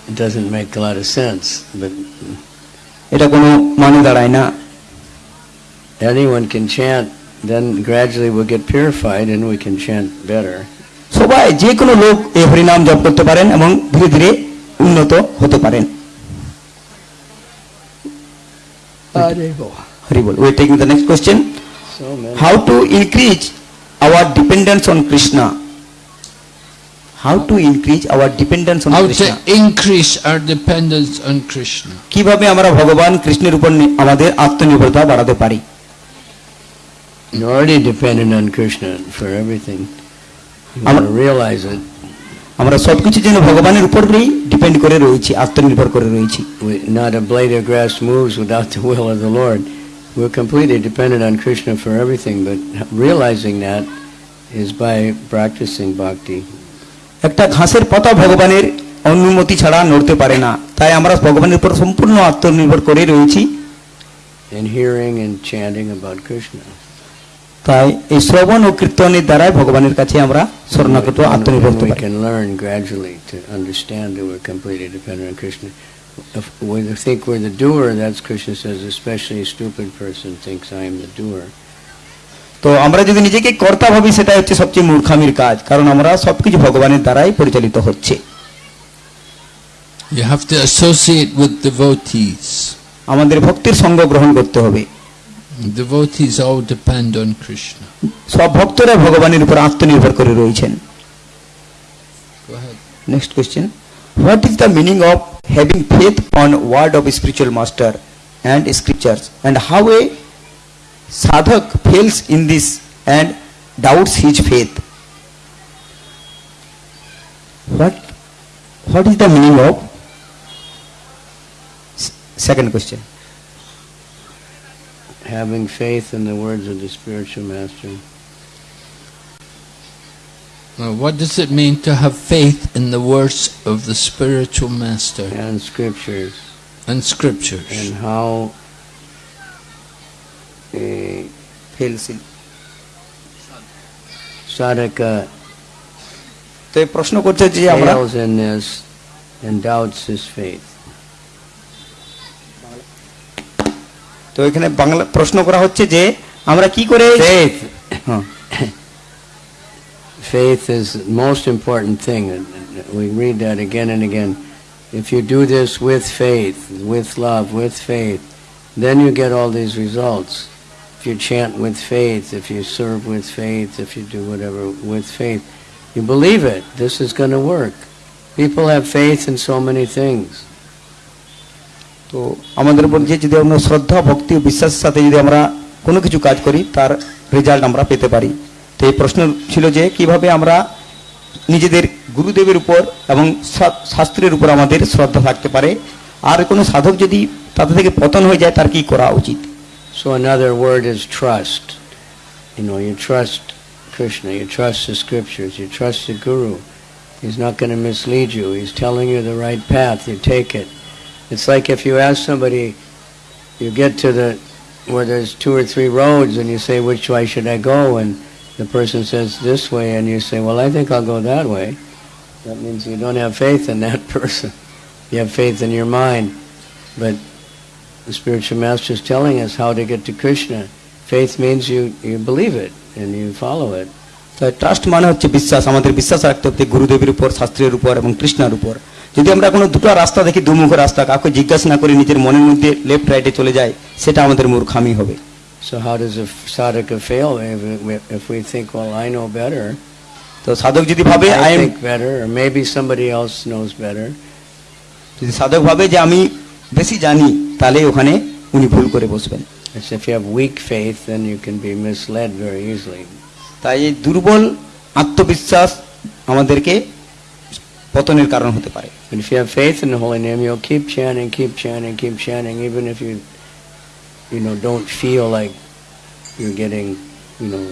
It doesn't make a lot of sense but এটা কোনো মানে দাঁড়ায় না Anyone can chant then gradually we'll get purified and we can chant better. সবাই যে কোনো
লোক এই হরিনাম জপ করতে পারেন এবং ধীরে ধীরে উন্নত হতে পারেন Haribol we taking the next question how to increase our dependence on Krishna how to increase our dependence on Krishna. How
to increase our dependence on Krishna.
কিভাবে আমরা ভগবান কৃষ্ণের উপর আমাদের আত্মনির্ভরতা বাড়াতে পারি
You're already dependent on Krishna for everything. You want to realize it. আমরা সবকিছু যেন ভগবানের উপরেই ডিপেন্ড করে রয়েছি আত্মনির্ভর করে রয়েছি not a blade of grass moves without the will of the lord we're completely dependent on krishna for everything but realizing that is by practicing bhakti
একটা ঘাসের পাতা ভগবানের অনুমতি ছাড়া নড়তে পারে না তাই আমরা ভগবানের উপর সম্পূর্ণ আত্মনির্ভর করে রয়েছি and hearing and chanting about krishna তাই এই শ্রবণ ও কীর্তনের দ্বারাই ভগবানের কাছে আমরা স্বর্ণকৃত আত্মনির্ভর করতে
পারি We think we're the doer, that's Krishna says, especially a stupid person
তো আমরা যদি নিজেকে কর্তা ভাবি সেটা হচ্ছে সবচেয়ে মূর্খামির কাজ কারণ আমরা সবকিছু ভগবানের দ্বারাই পরিচালিত হচ্ছে
you have to associate with devotees আমাদের ভক্তির সঙ্গ গ্রহণ করতে হবে Devotees all
depend on Krishna. সব ভক্তরা ভগবানের উপর আত্মনির্ভর করে রয়েছেন next question what is the meaning of having faith on word of spiritual master and scriptures and how a sadhak fails in this and doubts his faith. What, what is the meaning of? Second question.
having faith in the words of the
spiritual master. Well, what does it mean to have faith in the words of the spiritual master? And scriptures. And scriptures. And how a uh,
eh, sadhaka তো এই প্রশ্ন করছে যে
and doubts his faith তো এখানে প্রশ্ন করা হচ্ছে যে আমরা কি করে faith
faith is most important thing we read that again and again if you do this with faith with love with faith then you get all these results if you chant with faith if you serve with faith if you do whatever with faith you believe it this is going to work people have faith in so many things
তো আমাদের উপর যে যদি আমরা শ্রদ্ধা ভক্তি ও বিশ্বাসের সাথে যদি আমরা কোনো কিছু কাজ করি তার রেজাল্ট আমরা পেতে পারি তো এই প্রশ্ন ছিল যে কিভাবে আমরা নিজেদের গুরুদেবের উপর এবং শাস্ত্রের উপর আমাদের শ্রদ্ধা থাকতে পারে আর কোনো সাধক যদি তাদের থেকে পতন হয়ে যায় তার কি করা উচিত
সো another word is trust. You you you trust Krishna, you trust the scriptures, you trust the guru. Is not gonna mislead you you. He's telling you the right path. You take It's like if you ask somebody, you get to the where there's two or three roads and you say, which way should I go? And the person says this way and you say, well, I think I'll go that way. That means you don't have faith in that (laughs) person. You have faith in your mind. But the spiritual master is telling us how to get to Krishna. Faith means you,
you believe it and you follow it. So trust হচ্ছে বিশ্বাস আমাদের বিশ্বাস রাখতে Guru Devi উপর শাস্ত্রের Krishna. এবং যদি আমরা কোনো দুটো রাস্তা দেখি দুমুখ রাস্তা কাউকে জিজ্ঞাসা না করে নিজের মনের মধ্যে লেফট রাইটে চলে যায় সেটা আমাদের মূর্খামি হবে
So how does a sadhaka তো সাধক যদি ভাবে I am better or maybe somebody knows knows যদি সাধক ভাবে যে আমি বেশি জানি
তাহলে ওখানে উনি ভুল করে বসবেন if you have
weak faith then you can be misled very easily. তাই দুর্বল আত্মবিশ্বাস আমাদেরকে পতনের কারণ হতে পারে But if you have faith in the holy name, you'll keep chanting, keep chanting, keep chanting, even if you, you know, don't feel like you're getting, you know,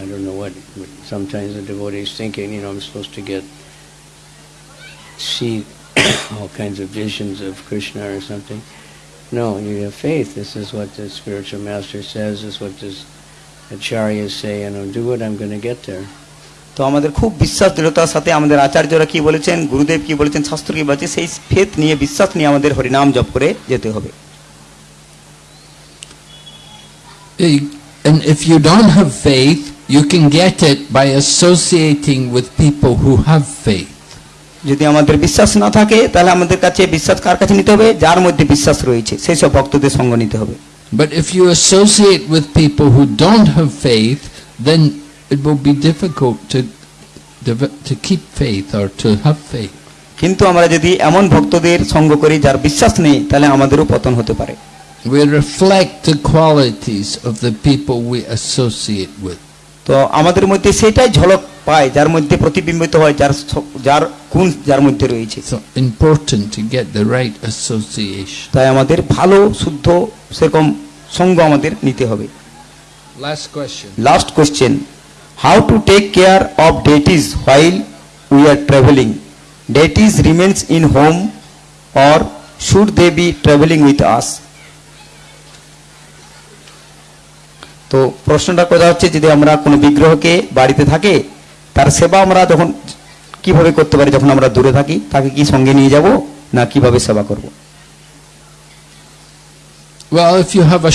I don't know what, but sometimes the is thinking, you know, I'm supposed to get, see (coughs) all kinds of visions of Krishna or something. No, you have faith. This is what the spiritual master says, this is what the
acharyas say, you oh, know, do what I'm going to get there. তো আমাদের খুব বিশ্বাস দৃঢ়তার সাথে আমাদের আচার্যরা কি বলেছেন গুরুদেব কি বলেছেন শাস্ত্র কি বলেছেন সেই ফেত নিয়ে বিশ্বাস নিয়ে আমাদের হরিনাম
জপ করে যেতে হবে And if you don't have faith, you can get it by associating with people who have faith. যদি আমাদের বিশ্বাস না থাকে তাহলে আমাদের কাছে বিশ্বাস কার কাছে নিতে হবে যার মধ্যে বিশ্বাস রয়েছে সেই সব ভক্তদের সঙ্গ নিতে হবে But if you associate with people who don't have faith, then it will be difficult to to keep faith or to have faith কিন্তু আমরা যদি এমন ভক্তদের সঙ্গ করি যার বিশ্বাস নেই
তাহলে আমাদেরও পতন হতে পারে we reflect the qualities of the people we associate with তো আমাদের মধ্যে সেটাই ঝলক পায় যার মধ্যে প্রতিবিম্বিত হয় যার যার গুণ যার মধ্যে রয়েছে so
important to get the right association
তাই আমাদের ভালো শুদ্ধ সেরকম সঙ্গ আমাদের নিতে হবে
last question
last question How to take care of deities while we are traveling? Deities remains in home or should they be traveling with us? তো প্রশ্নটা কথা হচ্ছে যদি আমরা কোনো বিগ্রহকে বাড়িতে থাকে তার সেবা আমরা যখন কিভাবে করতে পারি যখন আমরা দূরে থাকি তাকে কি সঙ্গে নিয়ে যাব না কিভাবে সেবা করব
Well, if you have a,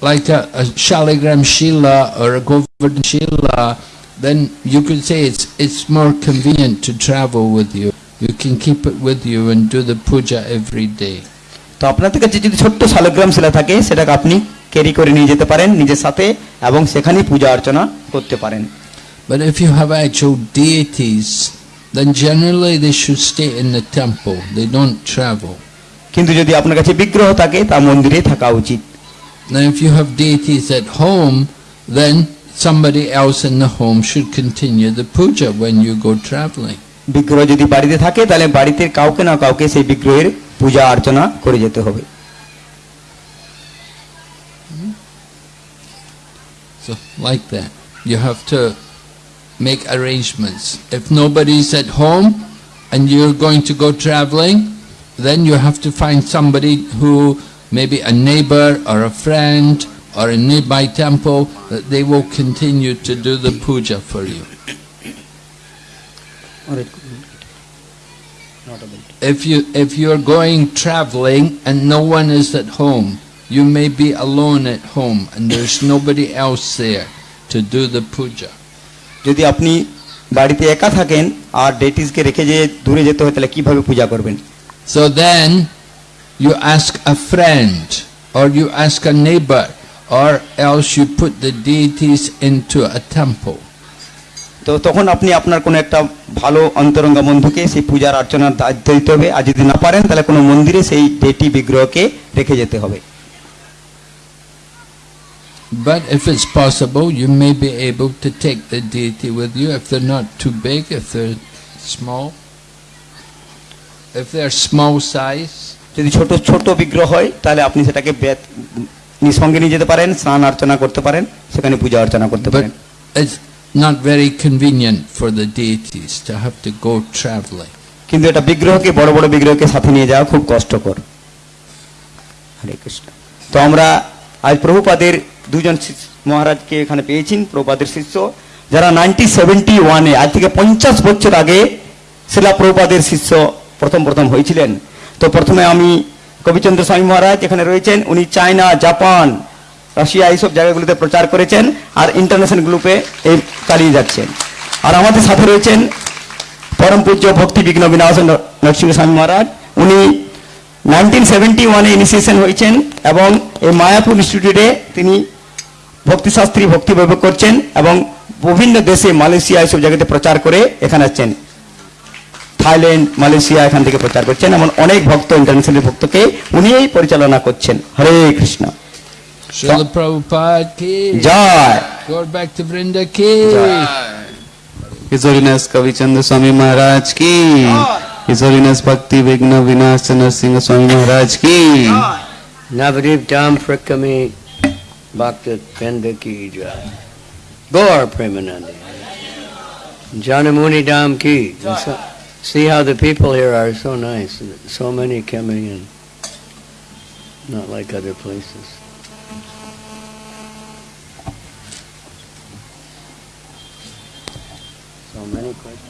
like a, a Shaligram Shila or a Govardhan Shila, then you could say it's, it's more convenient to travel with you. You can keep it with you and do the puja every day.
তো আপনার থেকে যদি ছোট্ট শালগ্রাম শিলা থাকে সেটাকে আপনি carry করে নিয়ে যেতে পারেন নিজের সাথে এবং সেখানেই পূজা অর্চনা করতে
পারেন But if you have actual deities, then generally they should stay in the temple. They don't travel. কিন্তু যদি আপনার কাছে বিগ্রহ থাকে তা মন্দিরে থাকা উচিত Now if you have deities at home, then somebody else in the home should continue the puja when you go traveling.
বিগ্রহ যদি বাড়িতে থাকে তাহলে বাড়িতে কাউকে না কাউকে সেই বিগ্রহের পূজা করে
যেতে হবে So like that, you have to make arrangements. If nobody's at home and you're going to go traveling, then you have to find somebody who maybe a neighbor or a friend or a nearby temple, that they will continue to do the puja for you. If you if you're going traveling and no one is at home, you may be alone at home and there's nobody else there to do the puja. যদি আপনি বাড়িতে একা থাকেন আর ডেটিসকে রেখে যে দূরে যেতে হয় তাহলে কিভাবে পূজা করবেন? So then you ask a friend or you ask a neighbor or else you put the deities into a temple. তো তখন আপনি আপনার কোনো একটা ভালো
অন্তরঙ্গ বন্ধুকে সেই পূজার অর্চনার দায়িত্ব দিতে হবে আর যদি না পারেন তাহলে কোনো মন্দিরে সেই ডেটি
বিগ্রহকে রেখে যেতে হবে But if it's possible, you may be able to take the deity with you if they're not too big, if they're small, if they're small size. যদি ছোট
ছোট বিগ্রহ হয় তাহলে আপনি সেটাকে সঙ্গে নিয়ে যেতে পারেন স্নান অর্চনা করতে পারেন
সেখানে পূজা অর্চনা করতে পারেন not very convenient for the deities to have to go traveling
কিন্তু এটা বিগ্রহকে বড় বড় বিগ্রহকে সাথে নিয়ে যাওয়া খুব কষ্টকর হরে কৃষ্ণ তো আমরা আজ প্রভুপাদের দুজন মহারাজকে এখানে পেয়েছেন প্রভুপাদের শিষ্য যারা নাইনটি সেভেন্টি ওয়ানে আজ থেকে পঞ্চাশ বছর আগে শিলা প্রভুপাদের শিষ্য প্রথম প্রথম হয়েছিলেন তো প্রথমে আমি কবিচন্দ্র স্বামী মহারাজ এখানে রয়েছেন উনি চায়না জাপান রাশিয়া এইসব জায়গাগুলিতে প্রচার করেছেন আর ইন্টারন্যাশনাল গ্রুপে এই চালিয়ে যাচ্ছেন আর আমাদের সাথে রয়েছেন পরম পূজ্য ভক্তি বিঘ্ন বিনাশ নরসিংহ স্বামী মহারাজ উনি নাইনটিন সেভেন্টি ওয়ানে ইনিসিয়েশন হয়েছেন এবং এই মায়াপুর ইনস্টিটিউটে তিনি ভক্তিশাস্ত্রী ভক্তি বৈভব করছেন এবং বিভিন্ন দেশে মালয়েশিয়া এইসব জায়গাতে প্রচার করে এখানে আসছেন থাইল্যান্ড মালয়েশিয়া এখান থেকে প্রচার করছেন এমন অনেক ভক্ত ইন্টারন্যাশনাল ভক্তকে উনিই পরিচালনা করছেন হরে Krishna
Srila Prabhupada ki Jai. Lord Bhakti Vrinda ki Jai.
His Holiness Kavi Chandra Swami
Maharaj ki Jai. His Holiness Bhakti Vigna Vinash Chandra Singh Swami Maharaj ki Jai.
Navadip Dham Prakami Bhakti Vrinda ki Jai. Gaur Premanandi. Janamuni Dham ki Jai. See how the people here are so nice. So many coming in. Not like other places. So many questions.